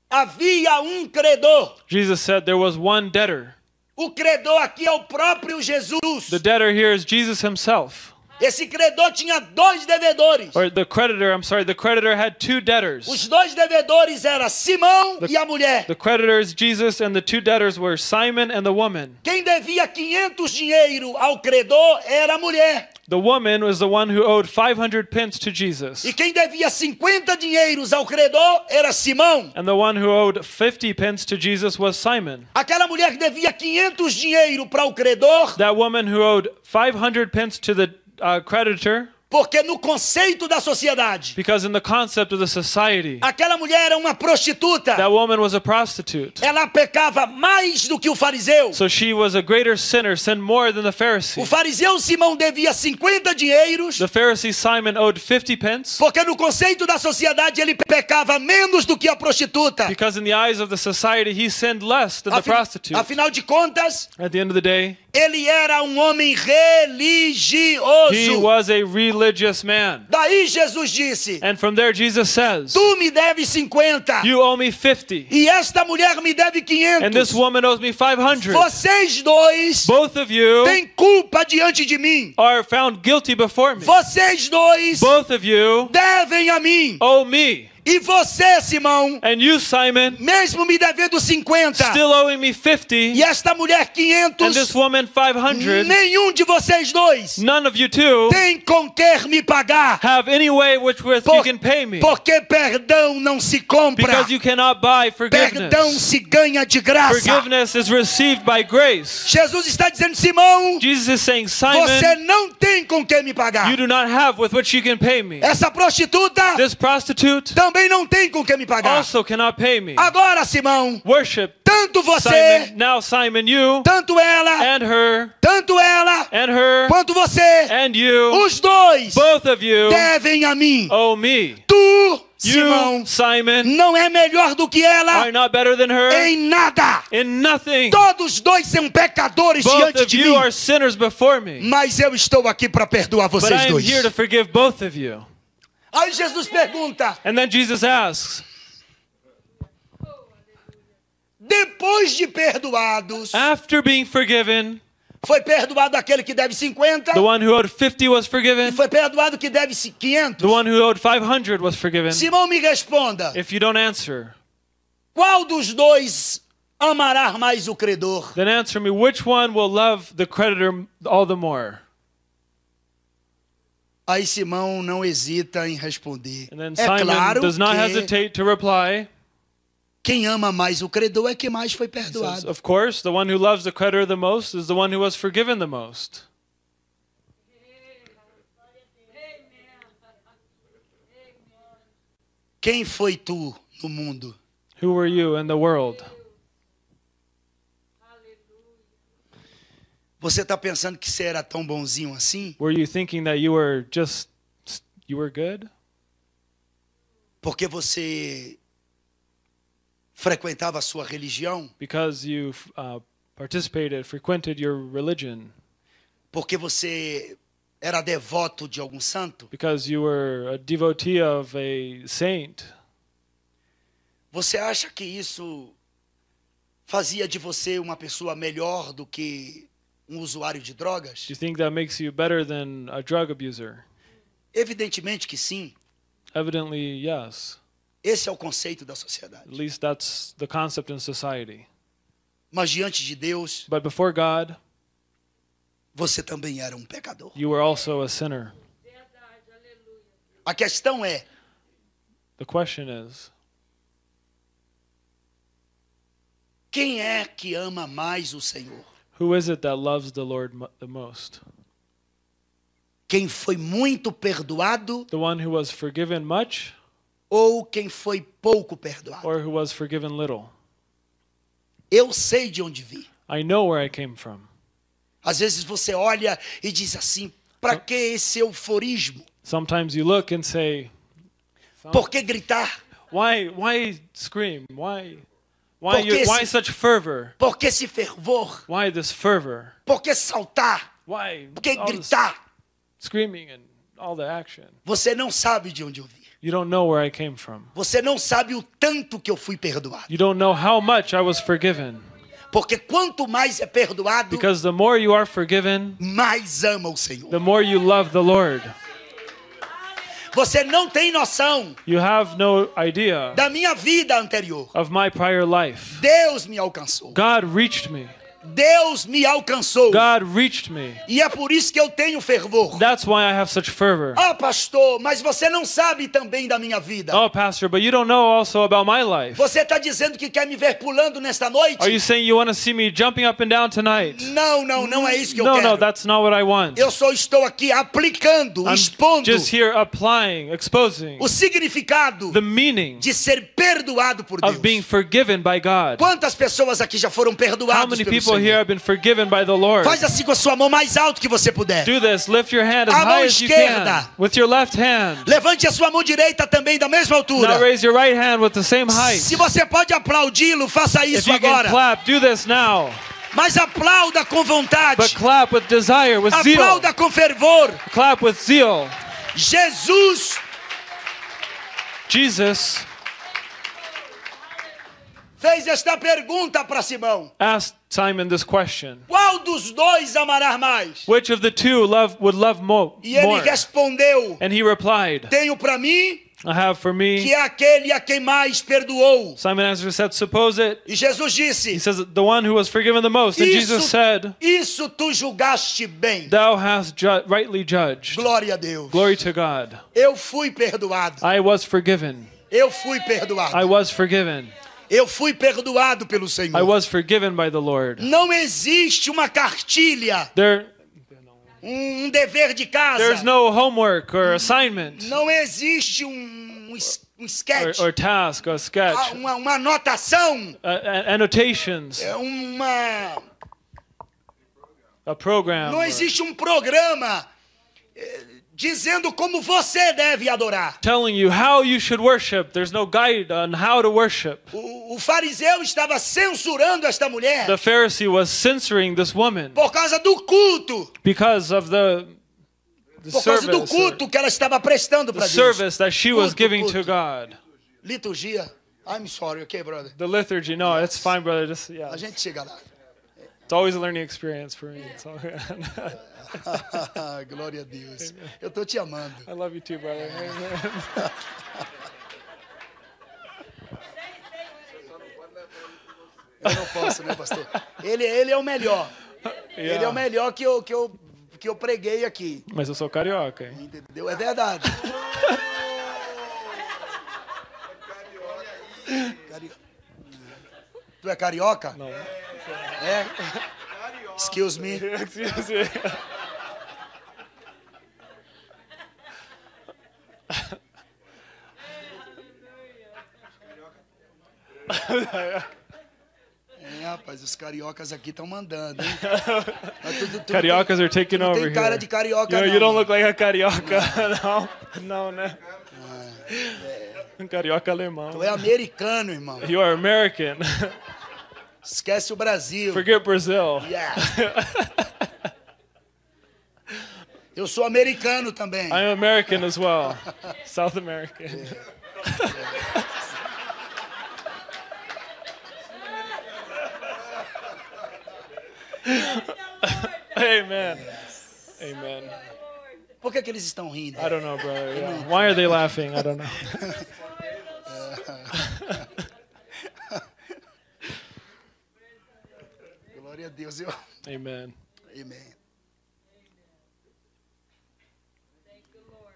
havia um credor. Jesus said there was one debtor. O credor aqui é o próprio Jesus. The debtor here is Jesus himself. Esse credor tinha dois devedores. Or the creditor, I'm sorry, the creditor had two debtors. Os dois devedores eram Simão e a mulher. The creditor is Jesus, and the two debtors were Simon and the woman. Quem devia 500 dinheiro ao credor era a mulher. The woman was the one who owed 500 pence to Jesus. E quem devia 50 dinheiros ao credor era Simão. And the one who owed 50 pence to Jesus was Simon. Aquela mulher que devia 500 dinheiro para o credor That woman who owed 500 pence to the uh, creditor Porque no conceito da sociedade, Because in the concept of the society, aquela mulher era uma prostituta. that woman was a prostitute. Ela pecava mais do que o fariseu. So she was a greater sinner, sinned more than the O Pharisee. fariseu Simão devia 50 dinheiros, The Pharisee Simon owed 50 pence porque no conceito da sociedade ele pecava menos do que a prostituta. because in the eyes of the society he sinned less than the Afi- prostitute. Afinal de contas, At the end of the day, ele era um homem he religioso. was a religious man. Daí Jesus disse: And from there Jesus says, Tu me deves 50 You owe me 50 e esta mulher me deve and this 500. woman owes me 500. Vocês dois Both of you têm culpa diante de mim. are found guilty before me. Vocês dois Both of you devem a mim. owe me. E você, Simão, And you, Simon, mesmo me devendo 50 still owing me 50 e esta mulher and this 500, woman 500. nenhum de vocês dois None of you two tem com que me pagar. have any way which with you Por- can pay me. Porque perdão não se compra. Because you cannot buy Perdão forgiveness. se ganha de graça. Forgiveness is received by grace. Jesus está dizendo, Simão, Jesus is saying, você Simon, não tem com que me pagar. you do not have with which you can pay me. Essa prostituta This prostitute também não tem com que me pagar. also cannot pay me. Agora, Simão, Worship tanto você, Simon, now Simon, you tanto ela, and her tanto ela, and her quanto você, and you, os dois both of you devem a mim. owe me. Tu, You, Simão, Simon, não é melhor do que ela are not better than her em nada. in nothing. Todos dois são pecadores Both diante of de you mim. are sinners before me. Mas eu estou aqui para perdoar But vocês I am dois. Aí Jesus pergunta: And then Jesus asks, depois de perdoados, after being forgiven, foi perdoado aquele que deve 50 the one who owed 50 was e forgiven, foi perdoado que deve 500. the one who owed 500 was forgiven. Simão me responda: If you don't answer, qual dos dois amará mais o credor? then answer me which one will love the creditor all the more? Aí Simão não hesita em responder. And then É claro does not que hesitate to reply. quem ama mais o credor é quem mais foi He says, perdoado. of course, the one who loves the creditor the most is the one who was forgiven the most. Quem foi tu no mundo? Who were you in the world? Você está pensando que você era tão bonzinho assim? Were you thinking that you were just you were good Porque você frequentava a sua religião? because you uh, participated, frequented your religion, Porque você era devoto de algum santo? because you were a devotee of a saint? Você acha que isso fazia de você uma pessoa melhor do que um usuário de drogas? Do you think that makes you better than a drug abuser? Evidentemente que sim. Evidently, yes. Esse é o conceito da sociedade. At least that's the concept in society. Mas diante de Deus, But before God, você também era um pecador. you were also a sinner. A questão é: The question is, quem é que ama mais o Senhor? Who is it that loves the Lord the most? Quem foi muito perdoado The one who was forgiven much ou quem foi pouco perdoado? or who was forgiven little? Eu sei de onde vi. I know where I came from. Às vezes você olha e diz assim: para que esse euforismo? Sometimes you look and say, Por que gritar? why why scream? Why why you, why such fervor? Por que esse fervor? Why this fervor? Por que saltar? Why Por que gritar? screaming and all the action? Você não sabe de onde eu vi. You don't know where I came from. Você não sabe o tanto que eu fui perdoado. You don't know how much I was forgiven. Porque quanto mais é perdoado, Because the more you are forgiven, mais ama o Senhor. the more you love the Lord. Você não tem noção You have no idea da minha vida anterior. of my prior life. Deus me alcançou. God reached me. Deus me alcançou. God reached me. E é por isso que eu tenho fervor. That's why I have such fervor. Ah, pastor, mas você não sabe também da minha vida. Oh, Pastor, but you don't know also about my life. Você está dizendo que quer me ver pulando nesta noite? Are you saying you want to see me jumping up and down tonight? Não, não, não é isso que eu No, quero. no, that's not what I want. Eu só estou aqui aplicando, I'm expondo just here applying, exposing o significado the meaning de ser perdoado por of being Deus. forgiven by God. Quantas pessoas aqui já foram How perdoadas many pelo people here have been forgiven by the Lord? Faz assim com a sua mão mais alto que você puder. Do this. Lift your hand as A mão high as you esquerda. can with your left hand. Levante a sua mão direita também da mesma altura. Now raise your right hand with the same height. Se você pode aplaudi-lo, faça If isso you can agora. clap, do this now. Mas aplauda com vontade. But clap with desire, with zeal. Aplauda com fervor. Clap with zeal. Jesus Jesus fez esta pergunta para Simão: asked Simon this question. Qual dos dois amará mais? Which of the two love would love mo- E ele more? respondeu: And he replied, Tenho para mim I have for que me. é aquele a quem mais perdoou. Simon answered said, Suppose it. E Jesus He disse: says, The one who was forgiven the most. And Jesus Isso, said, isso tu julgaste bem. Thou hast ju- rightly judged. Glória a Deus. Glory to God. Eu fui perdoado. I was forgiven. Eu fui I perdoado. was forgiven. Eu fui perdoado pelo I Senhor. was forgiven by the Lord. Não existe uma cartilha, There, um dever de casa. there's no homework or assignment Não existe um, um um or, sketch, or task or ah, sketch, uma, uma anotação, uh, annotations, é uma. a program. Não existe um programa dizendo como você deve adorar. telling you how you should worship. There's no guide on how to worship. O, o fariseu estava censurando esta mulher The Pharisee was censoring this woman por causa do culto, because of the, the por causa do service, culto que ela estava prestando para Deus. service that she was Culto, giving culto. to God. Liturgia. I'm sorry, okay, brother. The liturgy. No, it's fine, brother. Just yeah, A gente chega lá. It's always a learning experience for me. Glória a Deus. Eu tô te amando. I love you too, brother. Eu não posso, né, pastor? Ele, ele é o melhor. Ele é o Yeah. melhor que eu, que eu, que eu preguei aqui. Mas eu sou carioca. hein? Entendeu? É verdade. Cari- Tu é carioca? Não. É? Excuse me. É, rapaz, os cariocas aqui estão mandando, hein? Tu- tu- tu não Cariocas are taking tu não over tem cara here. de carioca, You, know, não. you don't look like a carioca. No, no, né? Carioca alemão. Tu é americano, irmão. You are American. Esquece o Brasil. Forget Brazil. Yeah. Eu sou americano também. I'm American as well. South American. Amen. Amen. Por que, que eles estão rindo? I don't know, brother. Yeah. Why are they laughing? I don't know. Glória a Deus. Eu... Amen. Amém.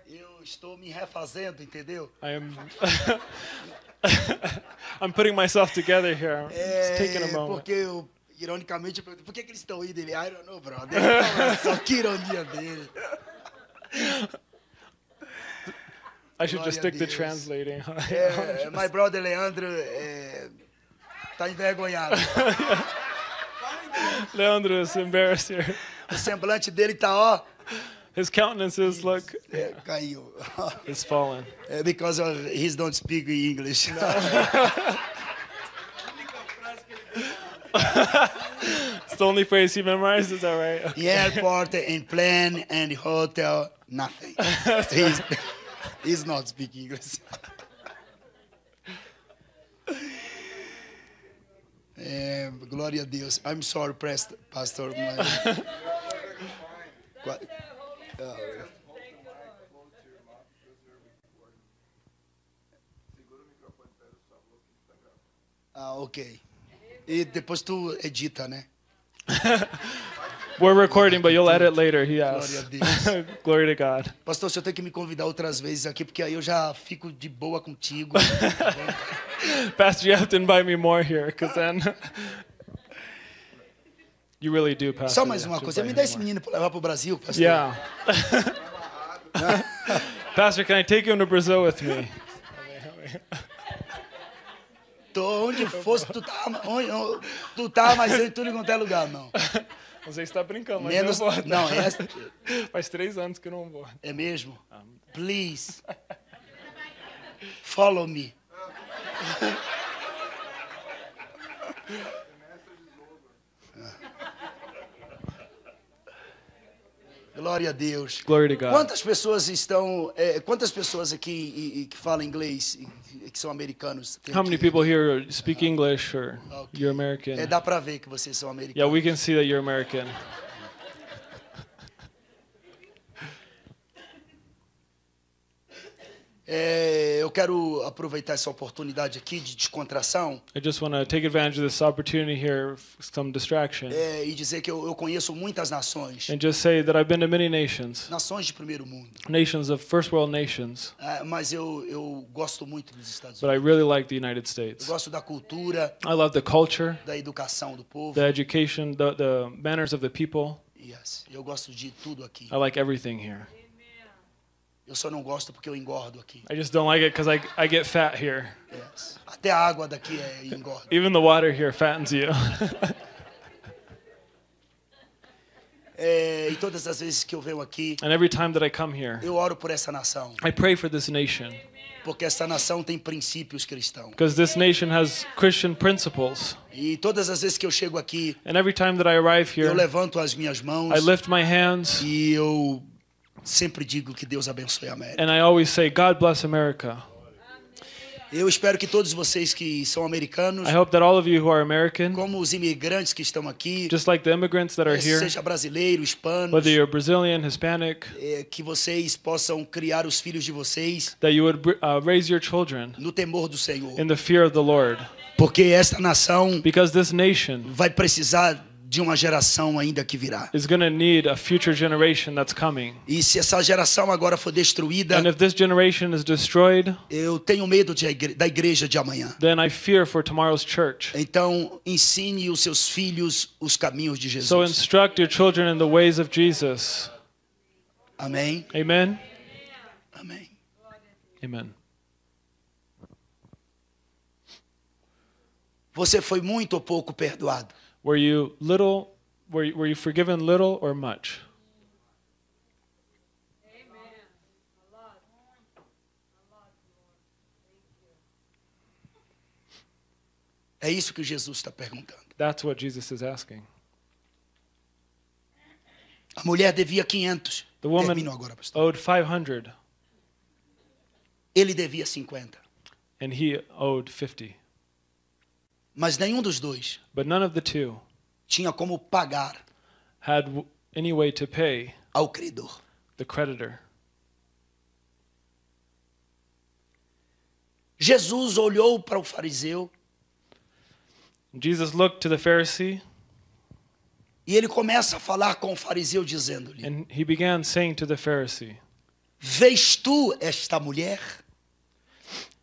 Eu estou me refazendo, entendeu? I am. I'm putting myself together here. It's taking a É, moment. porque eu, ironicamente, eu perguntei, por que, que eles estão rindo? Ele, I don't know, brother. Só que ironia dele. I should Glória just stick to translating. É, my brother Leandro eh, é, tá envergonhado. Leandro is embarrassed here. O semblante dele tá, ó, His countenances look é, caiu. It's fallen. É because of, he don't speak English. It's the only phrase he memorized. Is that right? In airport, in plane, and hotel, nothing. he's, he's not speaking English. É, glória a Deus. I'm sorry, past- pastor. mas- Qua- Ah, ok. E depois tu edita, né? We're recording, but you'll edit later, he Glória a. Deus. Glory to God. Pastor, senhor tem que me convidar outras vezes aqui, porque aí eu já fico de boa contigo. Pastor, you have to invite me more here, because then you really do, Pastor. Só mais uma coisa, me dá esse menino para levar para o Brasil, pastor. Yeah. Pastor, can I take you to Brazil with me? Tô onde fosse, tu tá, onde, tu tá, mas em tudo quanto é lugar, não. Você está brincando, mas Menos, eu vou. não, é, Faz três anos que eu não vou. é mesmo? Please. Follow me. Glória a Deus. Glory to God. Quantas pessoas estão, é, quantas pessoas aqui e- e que falam inglês que são americanos? How many people here speak English or ah, Okay. you're American? É, dá para ver que vocês são Yeah, we can see that you're American. É, eu quero aproveitar essa oportunidade aqui de descontração I just want to take advantage of this opportunity here, some distraction, é, e dizer que eu, eu conheço muitas nações, and just say that I've been to many nations, nações de primeiro mundo, nations of first world nations, É, mas eu, eu gosto muito dos Estados but I Unidos. really like the United Eu States. gosto da cultura, I love the culture, da educação do povo. the education, the, the manners of the people. Yes, eu gosto de tudo aqui. I like everything here. Eu só não gosto porque eu engordo aqui. I just don't like it because I, I get fat here. Yes. Até a água daqui é engorda. Even the water here fattens you. É, e todas as vezes que eu venho aqui, and every time that I come here, eu oro por essa nação, I pray for this nation porque essa nação tem princípios cristãos. because this nation has Christian principles. E todas as vezes que eu chego aqui, And every time that I arrive eu here, levanto as minhas mãos I lift my hands e eu sempre digo que Deus abençoe a América. and I always say, God bless America. Eu espero que todos vocês que são americanos, I hope that all of you who are American, como os imigrantes que estão aqui, just like the immigrants that are here, seja brasileiro, hispano, whether you're Brazilian, Hispanic, é, que vocês possam criar os filhos de vocês that you would uh, raise your children no temor do Senhor. in the fear of the Lord. Porque esta nação Because this nation vai precisar de uma geração ainda que virá. is going to need a future generation that's coming. E se essa geração agora for destruída, And if this generation is destroyed, eu tenho medo de da igreja de amanhã. then I fear for tomorrow's church. Então, ensine os seus filhos os caminhos de So Jesus. instruct your children in the ways of Jesus. Amém? Amen. Amém. Amen. Você foi muito ou pouco perdoado? Were you little were you, were you forgiven little or much? É isso que Jesus está perguntando. That's what Jesus is asking. A mulher devia 500. The woman Termino agora, pastor. owed 500 Ele devia 50. and he owed 50. Mas nenhum dos dois But none of the two tinha como pagar had any way to pay ao credor. the creditor. Jesus olhou para o fariseu Jesus looked to the Pharisee e ele começa a falar com o fariseu dizendo-lhe: and he began saying to the Pharisee, Vês tu esta mulher?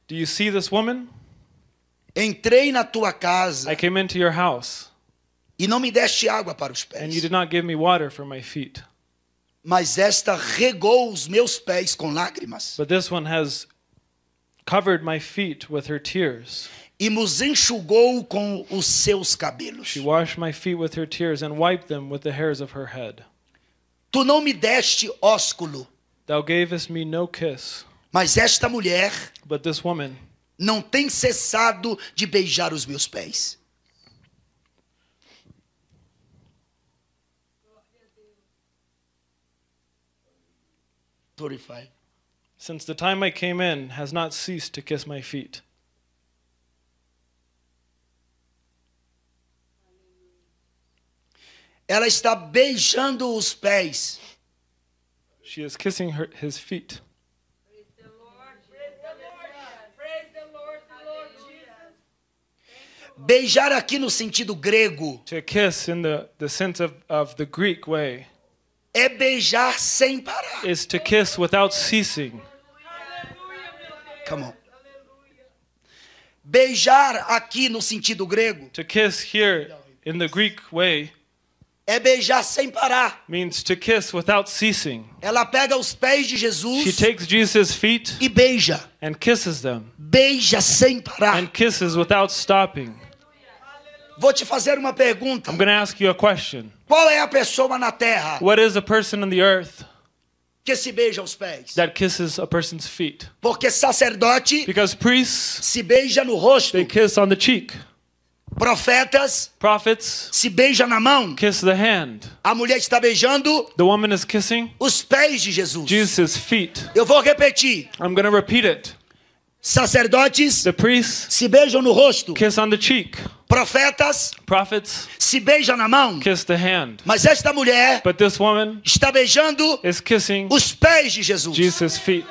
Do you see this woman? Entrei na tua casa I came into your house e não me deste água para os and you pés, did not give me water for my feet. mas esta regou os meus pés com lágrimas But this one has covered my feet with her tears. e nos enxugou com os seus cabelos. She washed my feet with her tears and wiped them with the hairs of her head. Tu não me deste ósculo, Thou gavest me no kiss, mas esta mulher but this woman não tem cessado de beijar os meus pés. Thirty-five. since the time I came in has not ceased to kiss my feet. Ela está beijando os pés She is kissing her, his feet Praise the Lord. Praise the Lord. Praise the Lord, the Lord Jesus. Beijar aqui no sentido grego To kiss in the, the sense of, of the Greek way é beijar sem parar. is to kiss without ceasing. Come on. Beijar aqui no sentido grego To kiss here in the Greek way é beijar sem parar. means to kiss without ceasing. Ela pega os pés de She Jesus takes Jesus' feet e beija. and kisses them Beija sem parar. and kisses without stopping. Vou te fazer uma pergunta. I'm going to ask you a question. Qual é a pessoa na terra What is a person on the earth que se beija os pés? that kisses a person's feet? Porque sacerdote Because priests, se beija no rosto, they kiss on the cheek. Profetas Prophets se beija na mão. kiss the hand. A mulher está beijando The woman is kissing os pés de Jesus. Jesus' feet. Eu vou repetir. I'm going to repeat it. Sacerdotes The priests se beijam no rosto, kiss on the cheek. profetas Prophets se beijam na mão. kiss the hand. Mas esta mulher But this woman está beijando is kissing os pés de Jesus. Jesus' feet.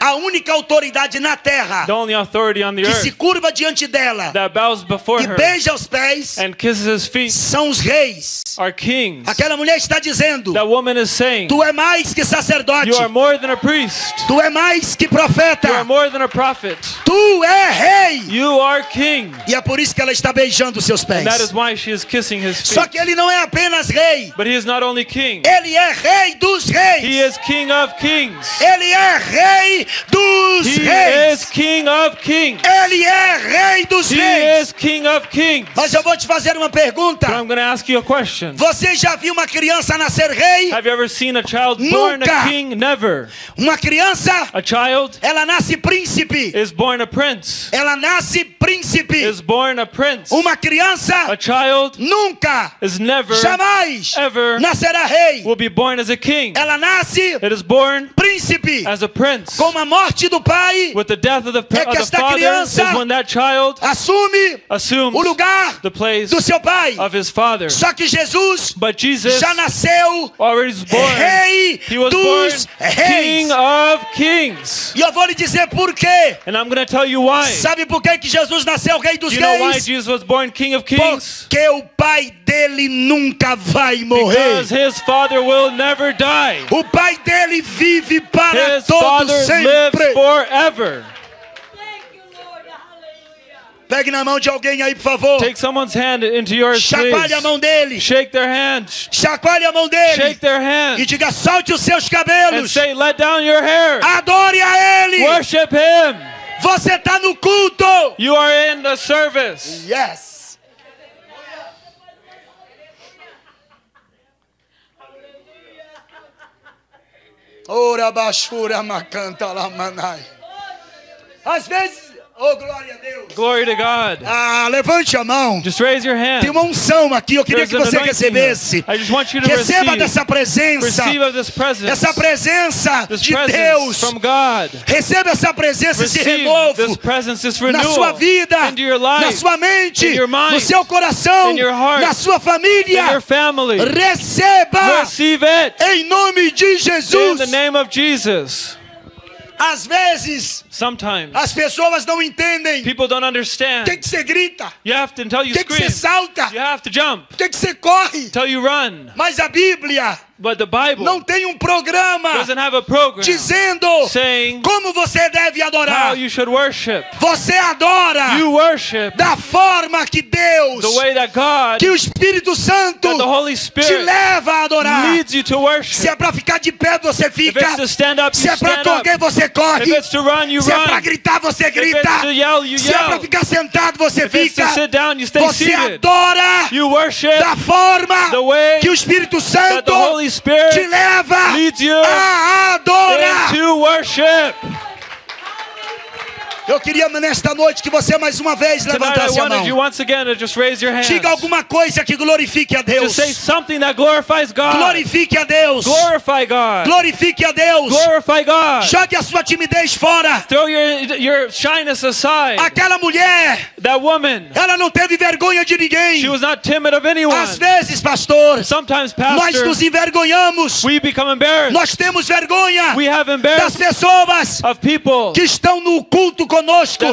A única autoridade na terra The only authority on the que se earth curva diante dela that bows before e beija os pés and kisses his feet são os reis. are kings. Aquela mulher está dizendo: That woman is saying, Tu é mais que sacerdote, You are more than a priest. tu é mais que You are profeta, more than a prophet. tu é rei. You are king. E é por isso que ela está beijando seus And that is pés. why she is kissing his Só feet. que ele não é apenas rei, But he is not only king, ele é rei dos he reis. is king of kings. Ele é rei dos He is reis. king of kings. Ele é rei dos He reis. is king of kings. Mas eu vou te fazer uma pergunta. I'm going to ask you a question. Você já viu uma criança nascer rei? Have you ever seen a child born Nunca. a king? Never. Uma criança, A child ela nasce príncipe. is born a prince. Ela nasce príncipe. Is born a prince. Uma A criança child nunca, jamais ever nascerá rei. will be born as a king. Ela nasce It is born príncipe. as a prince. Com a morte do pai, With the death of the, É que esta criança is when that child assume o lugar the place do seu pai. of his father. Só que Jesus Jesus já nasceu was born. rei He was dos reis. king of kings. E eu vou lhe dizer por quê. And I'm going to tell you why. Sabe por que, que Jesus nasceu rei dos reis? Porque o pai dele nunca vai morrer. Because his father will never die. O pai dele vive para His todo father lives forever. Thank you, Lord. Hallelujah. Pegue na mão de alguém aí, por favor. Take someone's hand into yours, Chacoalhe a mão dele. Shake their hand. Chacoalhe a mão dele. Shake their E hand. diga: solte os seus And cabelos. say, let down your hair. Adore a ele. Worship him. Você está no culto. You are in the service. Yes. Ora bashura macanta la manai. Às vezes, oh glória a Deus. Glory to God. Ah, levante a mão. Just raise your hand. Tem uma unção aqui, eu queria There's que você recebesse. I just want you to Receba receive. dessa presença. Receive this presence. Essa presença This de presence Deus. from God. Receba essa presença, esse Receive renovo this presence, this na renewal sua vida, into your na life, sua mente, in your mind, no seu coração, in your heart, na sua in família. your family. Receba Receive it em nome de in Jesus. the name of Jesus. Às vezes Sometimes as pessoas não entendem. people don't understand. Tem que você grita, You have to until you tem que você scream. salta, You have to jump tem que você corre. until you run. Mas a Bíblia But the Bible não tem um programa doesn't have a program dizendo saying como você deve how adorar. you should worship. Você adora You worship da forma que Deus, the way that God, que o Espírito Santo the Holy te leva a adorar. leads you to Se é worship. para ficar de pé, você If fica. it's to stand up, Se you é para correr, você If corre. it's to run, you Se é para gritar, você grita. Se é para ficar sentado, você fica. Você adora da forma the way que o Espírito Santo te leva a adorar. Eu queria nesta noite que você mais uma vez levantasse a mão. Diga alguma coisa que glorifique a Deus. Just say something that glorifies God. Glorifique a Deus. Glorify God. Glorifique a Deus. Glorify God. Jogue a sua timidez fora. Throw your your shyness aside. Aquela mulher, That woman, ela não teve vergonha de ninguém. she was not timid of anyone. Às vezes, pastor, Sometimes, nós pastor, nos envergonhamos. we become embarrassed. Nós temos vergonha We have das embarrassed pessoas of people que estão no culto conosco,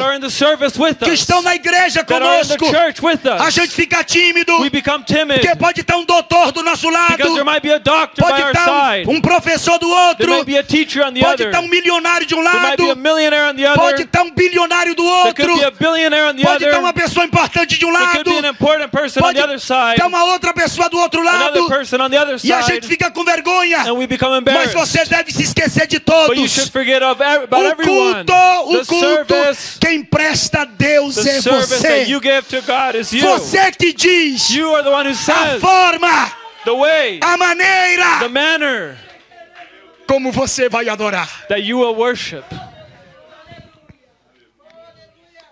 que estão na igreja conosco, a gente fica tímido, porque pode estar um doutor do nosso lado, pode estar um, um professor do outro, pode estar um milionário de um lado, pode estar um bilionário do outro, pode estar uma pessoa importante de um lado, pode estar uma outra pessoa do outro lado, e a gente fica com vergonha. Mas você deve se esquecer de todos. O culto, o culto, service, quem presta a Deus é você. give to God is you. Você que diz You are the one who a forma, the way, a the maneira manner como você vai adorar. that you will worship.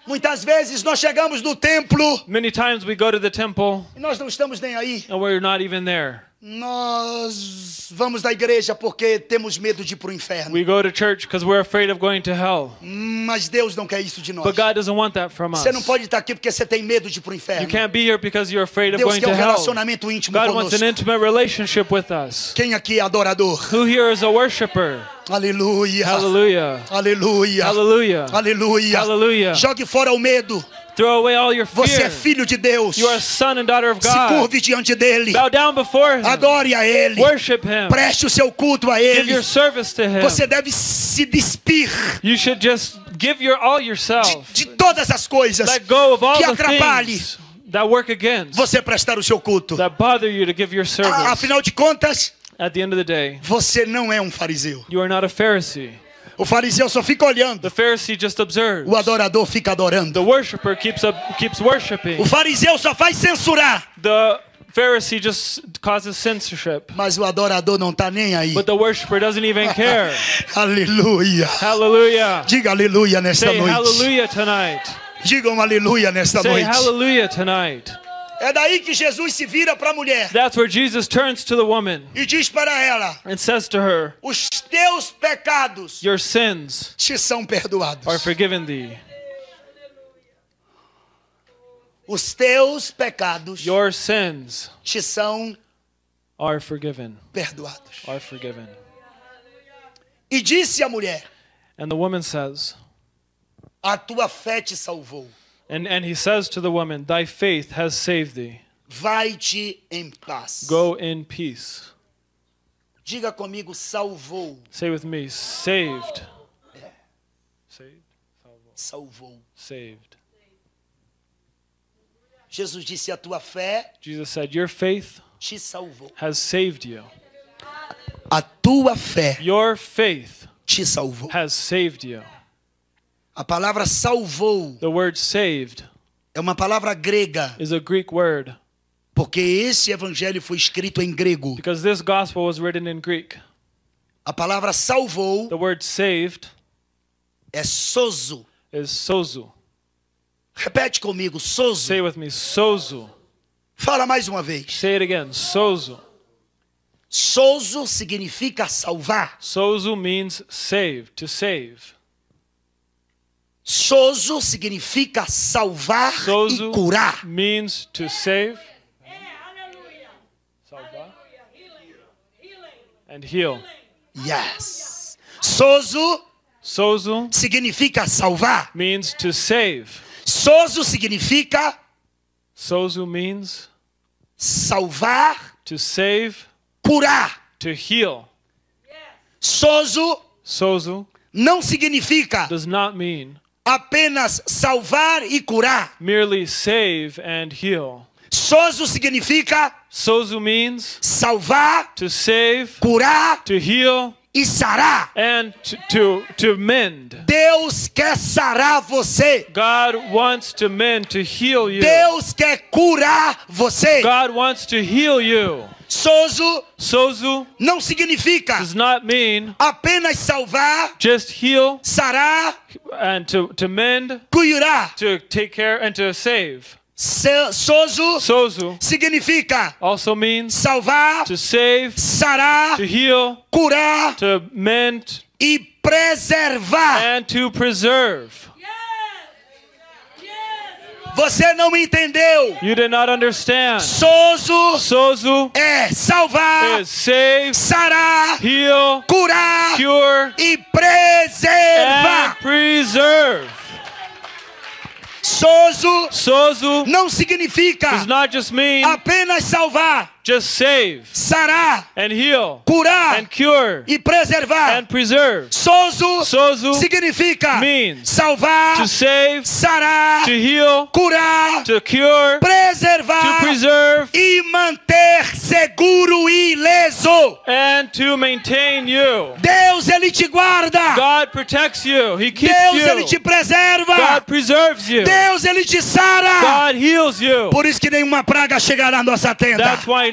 Muitas vezes nós chegamos no templo Many times we go to the temple e nós não estamos nem aí. and we're not even there. Nós vamos da igreja porque temos medo de ir para o inferno. We go to church because we're afraid of going to hell. Mas Deus não quer isso de nós. But God doesn't want that from us. Você não pode estar aqui porque você tem medo de ir para o You inferno. can't be here because you're afraid of Deus going quer to um hell. relacionamento íntimo God wants an conosco. intimate relationship with us. Quem aqui é adorador? Who here is a worshiper? Aleluia. Aleluia. Hallelujah. Aleluia. Hallelujah. Jogue fora o medo. Throw away all your Você é fear. filho de Deus. You are a son and daughter of Se God. curve diante dele. Bow down before Him. Adore a ele. Worship Him. Preste o seu culto a Give ele. your service to Him. Você deve se despir You should just give your all yourself. de todas as coisas Let go of all que atrapalhe things that work against, você prestar o seu culto. that bother you to give your service. Afinal de contas, At the end of the day, você não é um fariseu. you are not a Pharisee. O fariseu só fica olhando. The Pharisee just observes. O adorador fica adorando. The worshiper keeps up, keeps worshiping. O fariseu só faz censurar. The Pharisee just causes censorship. Mas o adorador não está nem aí. But the worshiper doesn't even care. Aleluia. Hallelujah. Diga aleluia nesta Say noite. hallelujah tonight. Diga um aleluia nesta Say noite. hallelujah tonight. É daí que Jesus se vira para a mulher That's where Jesus turns to the woman e diz para ela: and says to her, Os teus pecados Your sins te são perdoados. are forgiven thee. Os teus pecados Your sins te são are forgiven. perdoados. Are forgiven. E disse a mulher: And the woman says, A tua fé te salvou. And, and he says to the woman, Thy faith has saved thee. Vai-te em paz. Go in peace. Diga comigo: salvou. Say with me, saved. Saved? Salvou. Saved. Jesus disse: A tua fé Jesus said, Your faith te salvou. has saved you. A tua fé Your faith te salvou. has saved you. A palavra salvou The word saved é uma palavra grega, is a Greek word porque esse evangelho foi escrito em grego. because this gospel was written in Greek. A palavra salvou The word saved é sozo. is sozu. Repete comigo, sozo. Say with me, sozu. Fala mais uma vez. Say it again, sozu. Sozo significa salvar. Sozu means save, to save. Sozo significa salvar Sozo e curar. means to save. Salvar. And heal. Yes. Sozo Sozu significa salvar. means to save. Sozo significa Sozu means salvar, to save, curar. to heal. Sozo Sozu não significa does not mean apenas salvar e curar. merely save and heal. Sozo significa Sozu means salvar, to save, curar to heal, e sarar. and to, to, to mend. Deus quer sarar você. God wants to mend, to heal you. Deus quer curar você. God wants to heal you. Sozo Sozu não significa does not mean apenas salvar, just heal sarar, and to, to mend, curar. to take care, and to save. Sozo Sozu significa also means salvar, to save, sarar, to heal, curar to mend, e preservar. and to preserve. Você não entendeu? You did not understand. Sozo Sozu é salvar, is save, sarar, heal, curar cure, e and preservar. preserve. Sozo Sozo não significa does not just mean apenas salvar, just save sarar, and heal curar and cure e preservar. and preserve. Sozo Sozo significa means salvar, to save, sarar, to heal, curar, to cure, to preservar preserve, e manter seguro e ileso. and to maintain you. Deus ele te guarda. God protects you. He keeps Deus ele te you. preserva. God preserves you. Deus ele te sara. God heals you. Por isso que nenhuma praga chegará à nossa tenda. That's why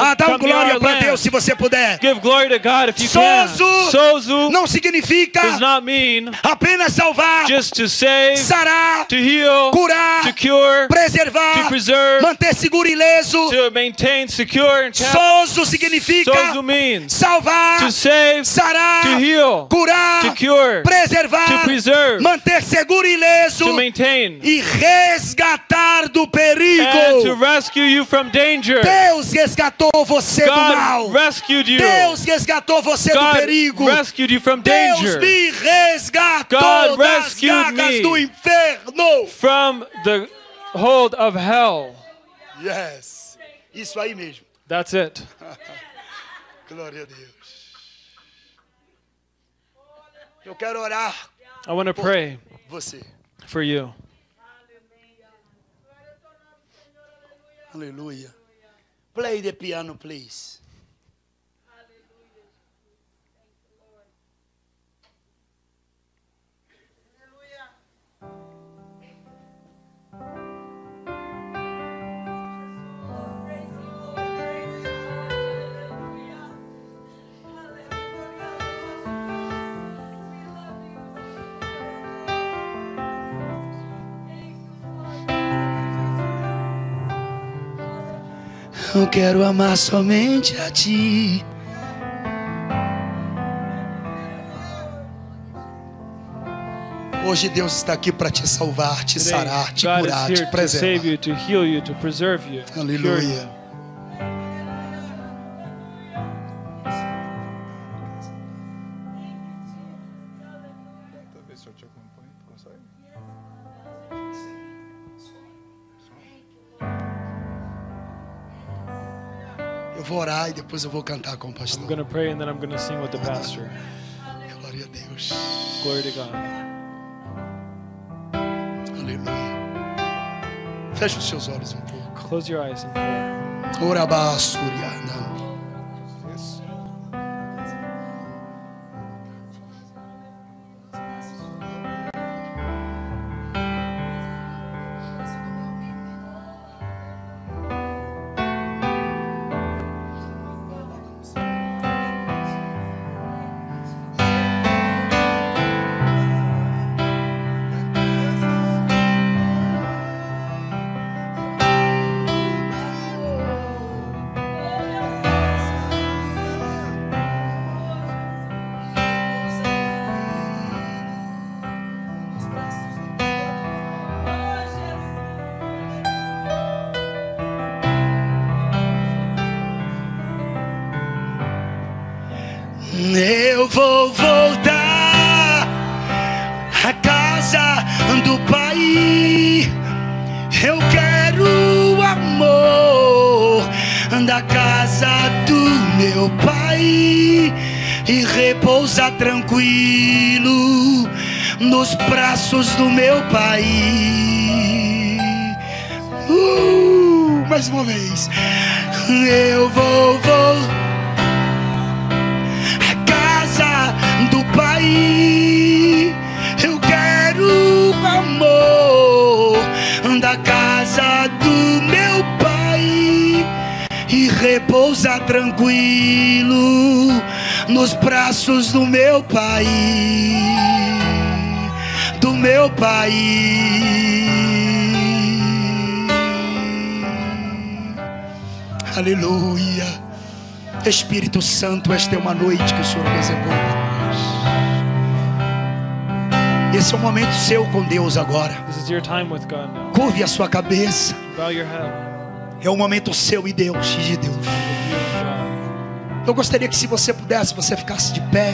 Ah, dá um glória para Deus se você puder. Give glory to God if you can. Sozo Sozo não significa does not mean apenas salvar, just to save, sarar, to heal, curar, to cure, preservar, to preserve, manter seguro e ileso. to maintain, secure, and. Sozo significa Sozo means salvar, to save, sarar, to heal, curar, to cure, preservar, to preserve, manter seguro e ileso to maintain, e resgatar do and to perigo. rescue you from danger. Deus resgatou você do mal. God rescued you. Deus resgatou você do God perigo. rescued you from Deus me resgatou God das rescued garras me. do inferno. from the hold of hell. Yes. Isso aí mesmo. That's it. Glória a Deus. Eu quero orar I want to pray você. for you. Aleluia. Play the piano, please. Eu quero amar somente a ti. Hoje Deus está aqui para te salvar, te sarar, te curar, te preservar. you, vou orar e depois eu vou cantar com o I'm pastor. going to pray and then I'm going to sing with the pastor. Glória a Deus. Glory to God. Aleluia. Feche os seus olhos um pouco. Close your eyes and pray. Orabá, Suriana. Braços do meu Pai. Uh, mais uma vez. Eu vou voltar a casa do Pai. Eu quero o amor da casa do meu Pai e repousar tranquilo nos braços do meu Pai. Pai. Aleluia. Espírito Santo, esta é uma noite que o Senhor reservou para nós. Esse é o momento seu com Deus agora. Curve a sua cabeça. Bow your head É o momento seu e Deus, e de Deus. Eu gostaria que se você pudesse, você ficasse de pé.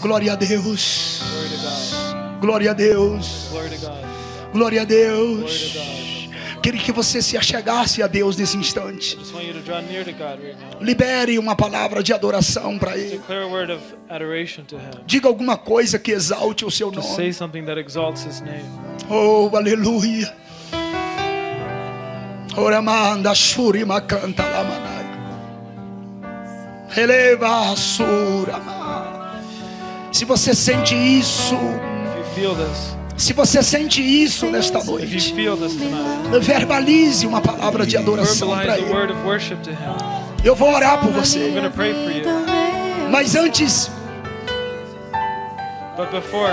Glória a Deus. Glória a Deus. Glória a Deus. Queria que você se achegasse a Deus nesse instante. Libere uma palavra de adoração para Ele. Diga alguma coisa que exalte o seu nome. Oh, aleluia. Oramanda shurima canta lamanai. Eleva surama. Se você sente isso, If you feel this, se você sente isso nesta noite, verbalize uma palavra de adoração para Ele. word of worship to Him. Eu vou orar por I'm você. going to pray for you. Mas antes, But before,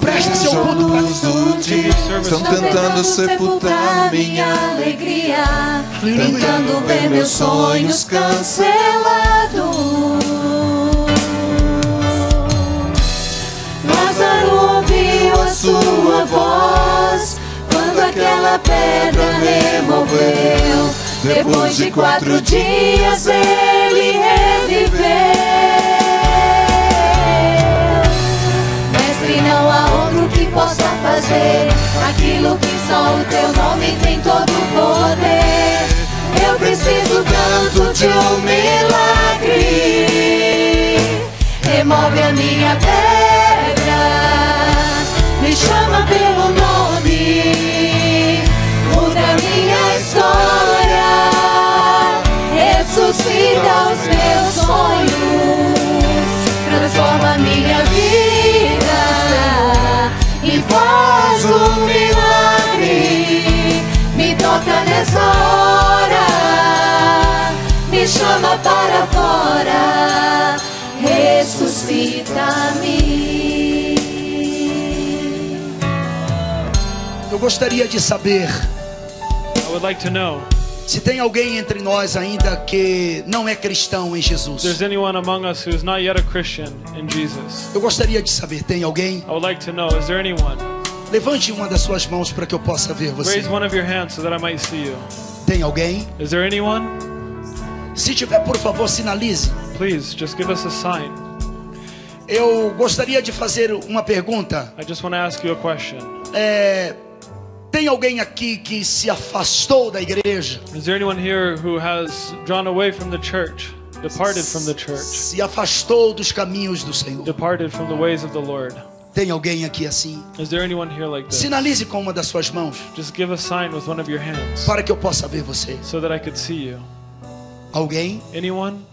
presta seu culto para estão tentando sepultar minha alegria, tentando ver meus sonhos cancelados. Lázaro ouviu a sua voz quando aquela pedra removeu. Depois de quatro dias ele reviveu. Mestre, não há outro que possa fazer aquilo que só o teu nome tem todo o poder. Eu preciso tanto de um milagre. Remove a minha pedra, me chama pelo nome, muda minha história, ressuscita os meus sonhos, transforma minha vida. E faz um milagre. Me toca nessa hora, me chama para fora, ressuscita-me. eu gostaria de saber I would like to know se tem alguém entre nós ainda que não é cristão em if there's Jesus. anyone among us who is not yet a Christian in Jesus. Eu gostaria de saber, tem alguém? I would like to know, is there anyone? Levante uma das suas mãos para que eu possa ver você. Raise one of your hands so that I might see you. Tem alguém? Is there anyone? Se tiver, por favor, sinalize. Please, just give us a sign. Eu gostaria de fazer uma pergunta. I just want to ask you a question. É, tem alguém aqui que se afastou da igreja? Is there anyone here who has drawn away from the church, departed from the church, Se afastou dos caminhos do Senhor? departed from the ways of the Lord? Tem alguém aqui assim? Is there anyone here like this? Sinalize com uma das suas mãos Just give a sign with one of your hands para que eu possa ver você. so Alguém? Anyone?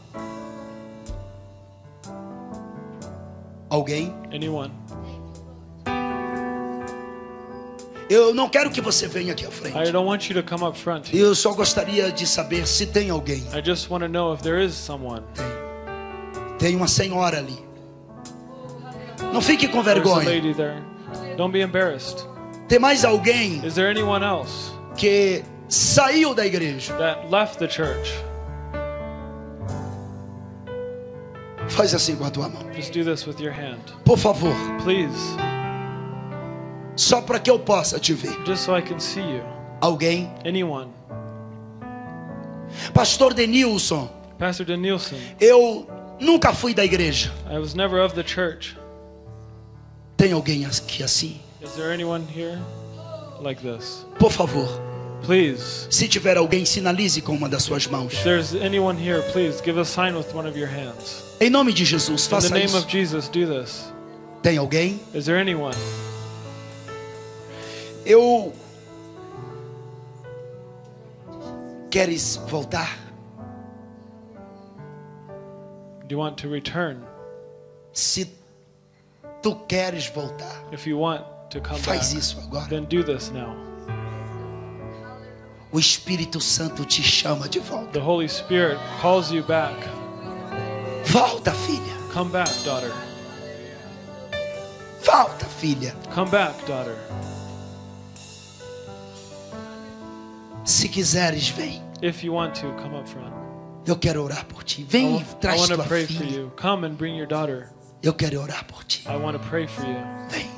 Alguém? Anyone? Eu não quero que você venha aqui à I frente. don't want you to come up front. Eu só gostaria de saber se tem alguém. I just want to know if there is someone. Tem uma senhora ali. Não fique com There's a vergonha. lady there. Don't be embarrassed. Tem mais alguém Is there anyone else que saiu da igreja? that left the church? Faz assim com a tua mão. Just do this with your hand. Por favor. Please, Só para que eu possa te ver. just so I can see you. Alguém? Anyone? Pastor Denilson, Pastor Danielson, eu nunca fui da igreja. I was never of the church. Tem alguém aqui assim? Is there anyone here like this? Por favor, Please, se tiver alguém, sinalize com uma das suas mãos. if there's anyone here, please give a sign with one of your hands. Em nome de Jesus, In the faça name isso. of Jesus, do this. Tem alguém? Is there anyone? Eu. Queres voltar? Do you want to return? Se tu queres voltar, If you want to come back, faz isso agora. then do this now. O Espírito Santo te chama de volta. The Holy Spirit calls you back. Volta, filha. Come back, daughter. Volta, filha. Come back, daughter. Se quiseres, vem. If you want to, come up front. Eu quero orar por ti. I, Vem e I traz want to tua pray for filha. you. Come and bring your daughter. Eu quero orar por ti. I want to pray for you. Vem.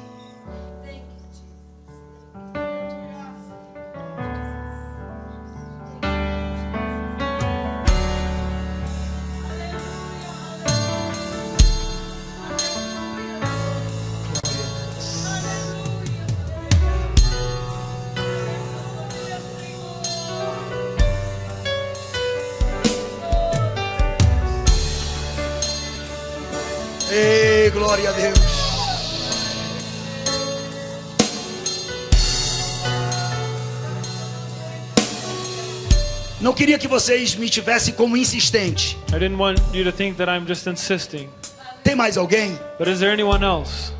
Queria que vocês me tivessem como insistente. I didn't want you to think that I'm just insisting. Tem mais alguém? But is there anyone else?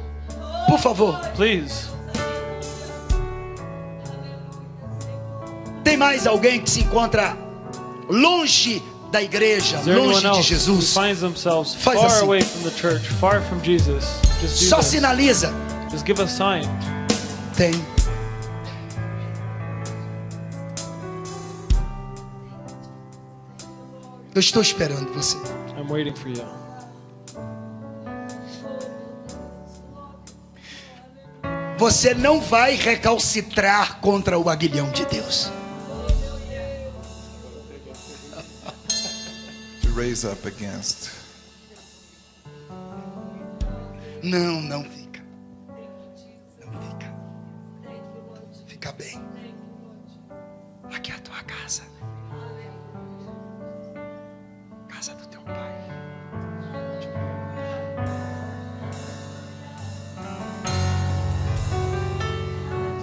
Por favor. Please. Tem mais alguém que se encontra longe da igreja, longe de Jesus? Faz assim. away from the church, far from Jesus? Just do Só this. sinaliza. Just give a sign. Tem. Eu estou esperando você. I'm waiting for you. Você não vai recalcitrar contra o aguilhão de Deus. To raise up against. Não, não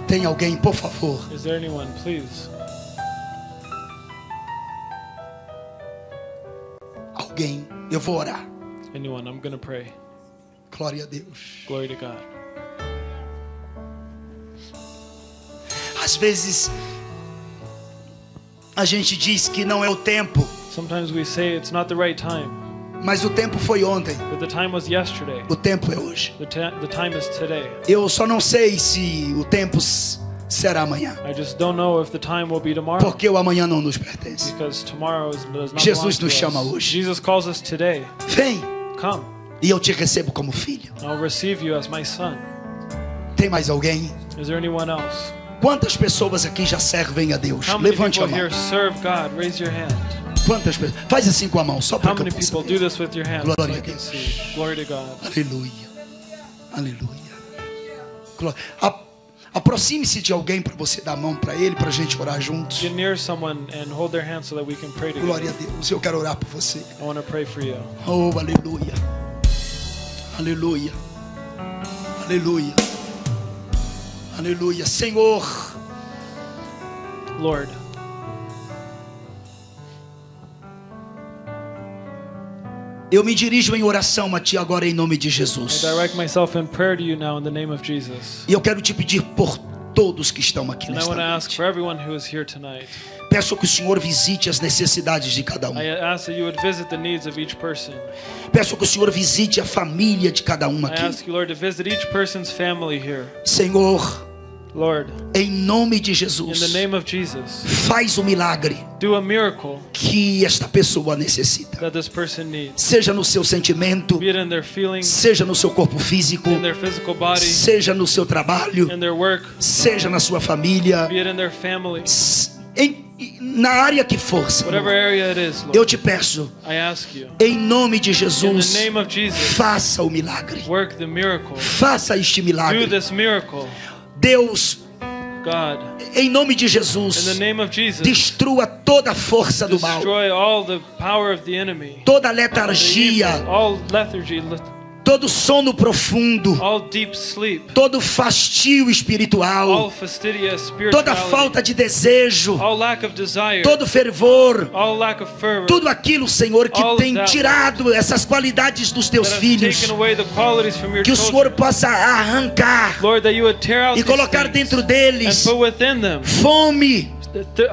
Tem alguém, por favor? Anyone? Alguém. Eu vou orar. Anyone? I'm gonna pray. Glória a Deus. Glory to God. Às vezes a gente diz que não é o tempo, Sometimes we say it's not the right time, mas o tempo foi ontem. but the time was yesterday. O tempo é hoje. Eu só não sei se o tempo será amanhã, I just don't know if the time will be tomorrow. porque o amanhã não nos pertence. Because tomorrow is, does not Jesus nos chama hoje. Jesus calls us today. Vem Come, e eu te recebo como filho. I'll receive you as my son. Tem mais alguém? Is there anyone else? Quantas pessoas aqui já servem a Deus? Levante a mão. Quantas pessoas? Faz assim com a mão, só para How que many people do this with your hands? so Glória I a Deus. Glory to God. Aleluia. Aleluia. Glória. Aproxime-se de alguém para você dar a mão para ele, para a gente orar juntos. Get near someone and hold their hand so that we can pray Glória together. a Deus. Eu quero orar por você. I want to pray for you. Oh, aleluia. Aleluia. Aleluia. Aleluia. Senhor, Lord, eu me dirijo em oração a Ti agora em nome de I Jesus. E eu quero te pedir por todos que estão aqui nesta noite. Peço que o Senhor visite as necessidades de cada um. I ask that you would visit the needs of each person. Peço que o Senhor visite a família de cada um aqui. Senhor, Lord, em nome de in the Jesus, name of Jesus, faz o milagre do a miracle que esta pessoa necessita. that this person needs. Seja no seu sentimento, Be it in their seja no seu corpo físico, in their physical body, seja no seu trabalho, in their work, seja na sua família, be it in their family, em, na área que for, Senhor. is, Eu Lord. te peço, you, em nome de Jesus, Jesus, faça o milagre. Faça este Do milagre. Deus, God. em nome de In the Jesus, name of Jesus, destrua toda a força do mal, destroy all the power of the enemy. toda a letargia, todo sono profundo, sleep, todo fastio espiritual, toda falta de desejo, desire, todo fervor, fervor, tudo aquilo, Senhor, que tem tirado essas qualidades dos teus filhos, que o. Senhor possa arrancar Lord, e colocar dentro deles fome,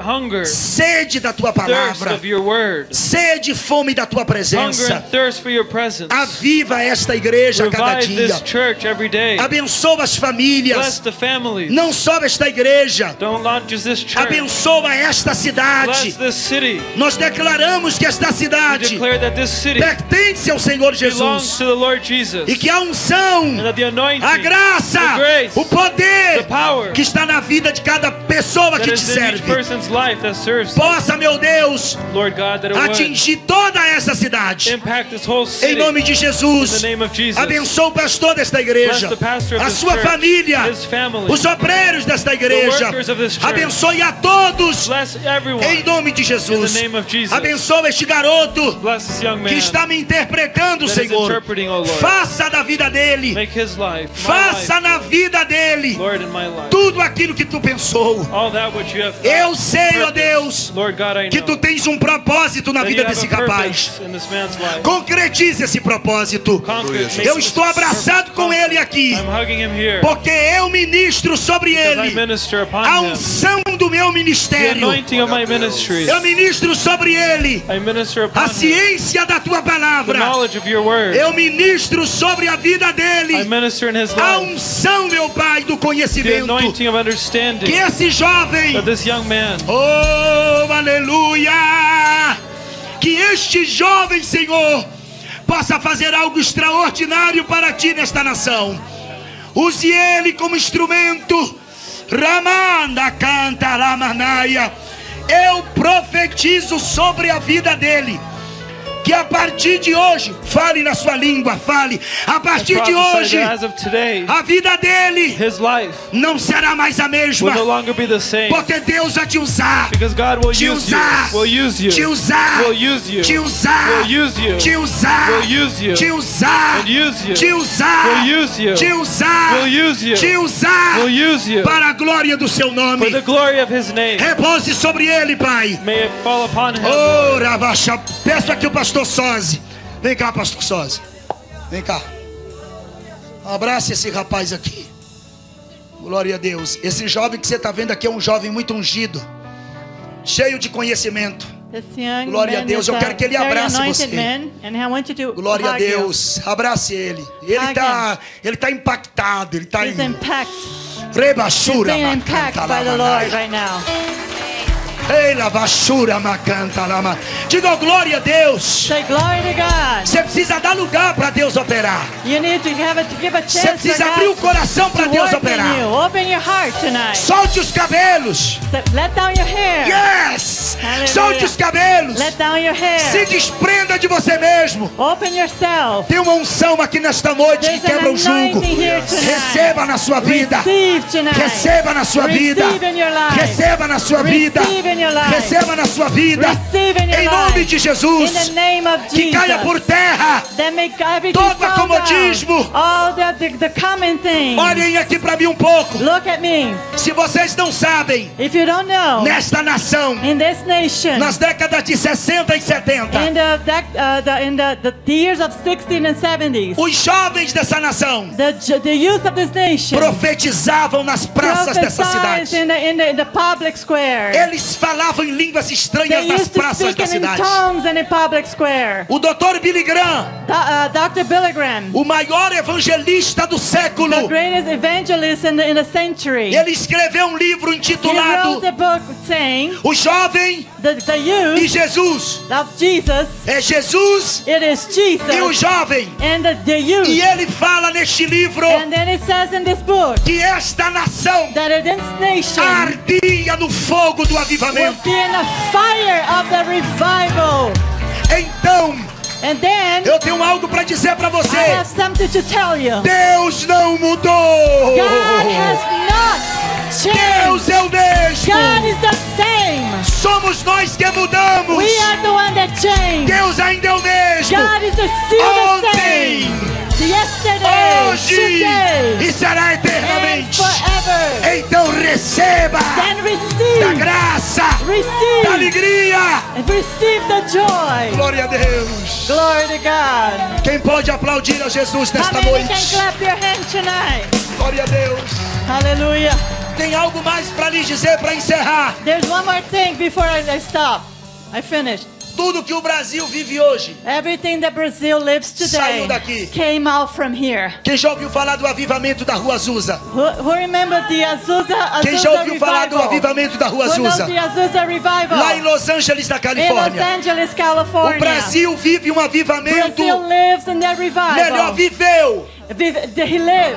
hunger, sede da tua palavra, of your word, sede e fome da tua presença. thirst for your presence. Aviva esta igreja cada this dia. church every day. Abençoa as Bless famílias, the families. não só esta igreja. Don't just this church. Abençoa esta Bless cidade. this city. Nós declaramos que esta cidade declare that this city pertence ao Senhor belongs Jesus to the Lord Jesus. e que a unção, a graça, grace, o poder power que está na vida de cada pessoa que te serve possa, meu Deus, atingir toda essa cidade. impact this whole Em nome de In Jesus. the name of Jesus. Abençoa o pastor desta igreja, a sua church, família, os obreiros desta igreja. Abençoe a todos Bless everyone. em nome de Jesus. Abençoa este garoto Bless this young man. que está me interpretando, Senhor. Faça da vida dele, faça na vida dele tudo aquilo que tu pensou. Eu sei, ó. Deus, que tu tens um propósito na that vida you have desse a rapaz. purpose in this man's life. Concretize esse propósito. Eu estou abraçado com ele aqui, porque eu ministro sobre ele. A unção do meu ministério. Eu ministro sobre ele. A ciência da tua palavra. Eu ministro sobre a vida dele. A unção, meu Pai, do conhecimento. Que esse jovem, oh, aleluia, que este jovem, Senhor, possa fazer algo extraordinário para ti nesta nação. Use ele como instrumento. Ramanda canta Ramanaia. Eu profetizo sobre a vida dele. Que a partir de hoje, fale na sua língua, fale. A partir de hoje, today, a vida dele life não será mais a mesma. same. Porque Deus vai te usar. Because God will Te use you. usar. Will use you. Te usar. Te usar. Te usar. Te usar. Te usar. Te usar. Te usar. Para a glória do seu For nome. the glory of his name. Repouse sobre ele, Pai. May it fall upon him. Oh. Peço aqui o pastor Soze. Vem cá, pastor Soze. Vem cá. Abrace esse rapaz aqui. Glória a Deus. Esse jovem que você está vendo aqui é um jovem muito ungido. Cheio de conhecimento. Glória a Deus, eu quero que ele abrace você. Glória a. Deus. Abrace ele. Ele está ele tá impactado. Ele está em. He's rebachura. being impacted by the Lord right now. Ei, lavachura, macanta, lama. Diga glória a Deus. Say glory to God. Você precisa dar lugar para Deus operar. You need to have a, to give a Você chance for precisa abrir o coração para Deus operar. you. Open your heart tonight. Solte os cabelos. Let down your hair. Yes. Solte os cabelos. Let down your Se hair. desprenda de você mesmo. Open yourself. Tem uma unção aqui nesta noite que There's an quebra o jugo. Receba na sua vida. Receba na sua vida. Receive life. Receba na sua vida. Receive life. Receba na sua vida. Em nome de Jesus. Que caia por terra. Todo acomodismo. Olhem aqui para mim um pouco. Se vocês não sabem, nesta nação, nas décadas de 60 e 70, in the, dec- uh, the in the, the years of 16 and 70s, os jovens dessa nação profetizavam nas praças dessa cidade. Eles falavam em línguas estranhas nas praças da cidade. O doutor Billy Graham, Do, uh, Dr. Billy Graham, o maior evangelista do século, in the, in the ele escreveu um livro intitulado saying, O Jovem the, the e youth Jesus. of Jesus, É Jesus it is e o Jesus jovem. E ele fala neste livro And then it says in this book que esta nação ardia no fogo do will avivamento. be in the fire of the revival. Então, And then eu tenho algo para dizer para I você. have something to tell you. Deus não mudou. God has not. Deus é o mesmo. God is the same. Somos nós que mudamos. We are the one that changed. Deus ainda é o mesmo. God is the still the Ontem, same. Yesterday, hoje today, e será eternamente. forever. Então receba Then da receive, graça, da receive, alegria. the joy. Glória a Deus. Glory to God. Quem pode aplaudir a Jesus nesta noite? Glória a Deus. Hallelujah. Tem algo mais para lhes dizer para encerrar. There's one more thing before I stop. I finished. Tudo que o Brasil vive hoje. Everything that Brazil lives today Saiu daqui. came out from here. Quem já ouviu falar do avivamento da Rua Azusa? Who, who remember the Azusa, Azusa Quem já ouviu falar do revival? avivamento da Rua Azusa? the Azusa revival? Lá em Los Angeles, na in Los Califórnia. Angeles, California. O Brasil vive um avivamento Brazil lives in that revival. melhor viveu,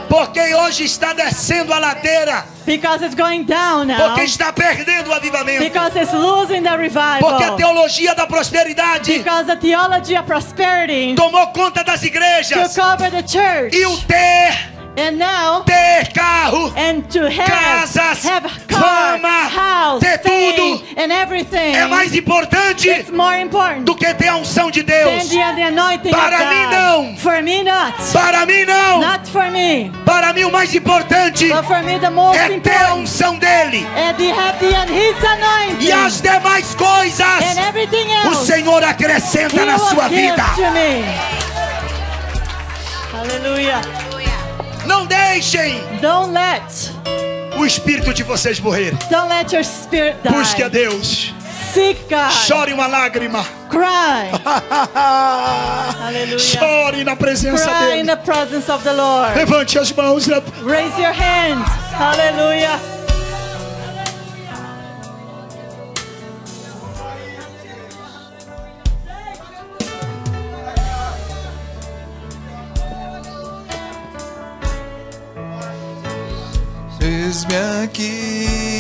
porque hoje está descendo a ladeira Because it's going down now. Porque está perdendo o avivamento. Because it's losing the revival. Porque a teologia da prosperidade Because the theology of prosperity tomou conta das igrejas. cover the church. E o ter, And now, ter carro, and to have, Casas, have car, fama, house, ter tudo and everything. é mais importante It's more important do que ter a unção de Deus. the, the anointing Para of mim, God. não. For me, not. Para mim, não. Not for me. Para mim, o mais importante But for me, the most é ter a unção dele. and the happy and His anointing E as demais and coisas everything o else. Senhor He acrescenta na sua vida. Hallelujah. Não deixem Don't let, o espírito de vocês morrer. don't let your spirit die. Busque a Deus. Seek God. Chore uma lágrima. Cry. Hallelujah. Chore na presença Cry in dele. the presence of the Lord. Levante as mãos. Raise your hands. Hallelujah. Eis-me aqui.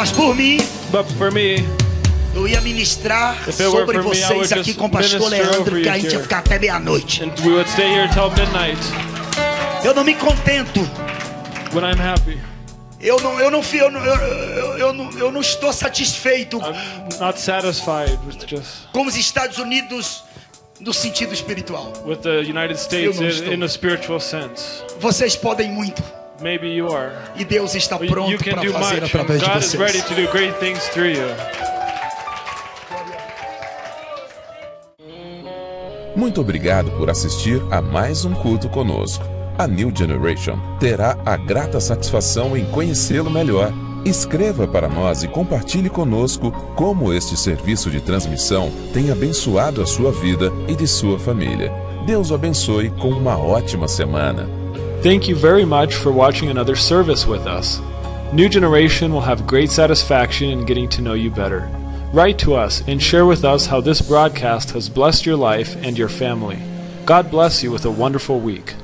Mas por mim, me, eu ia ministrar sobre me, vocês aqui com o pastor Leandro, que a gente ia ficar até meia-noite. Eu não me contento. Eu não, eu não, eu não, eu, eu, não, eu não estou satisfeito not satisfied with just com os Estados Unidos no sentido espiritual. with the United States in, in a spiritual sense. Vocês podem muito. E Deus está pronto can para do fazer através de God is ready vocês. to do great things through you. Muito obrigado por assistir a mais um culto conosco. A New Generation terá a grata satisfação em conhecê-lo melhor. Escreva para nós e compartilhe conosco como este serviço de transmissão tem abençoado a sua vida e de sua família. Deus o abençoe com uma ótima semana. Thank you very much for watching another service with us. New Generation will have great satisfaction in getting to know you better. Write to us and share with us how this broadcast has blessed your life and your family. God bless you with a wonderful week.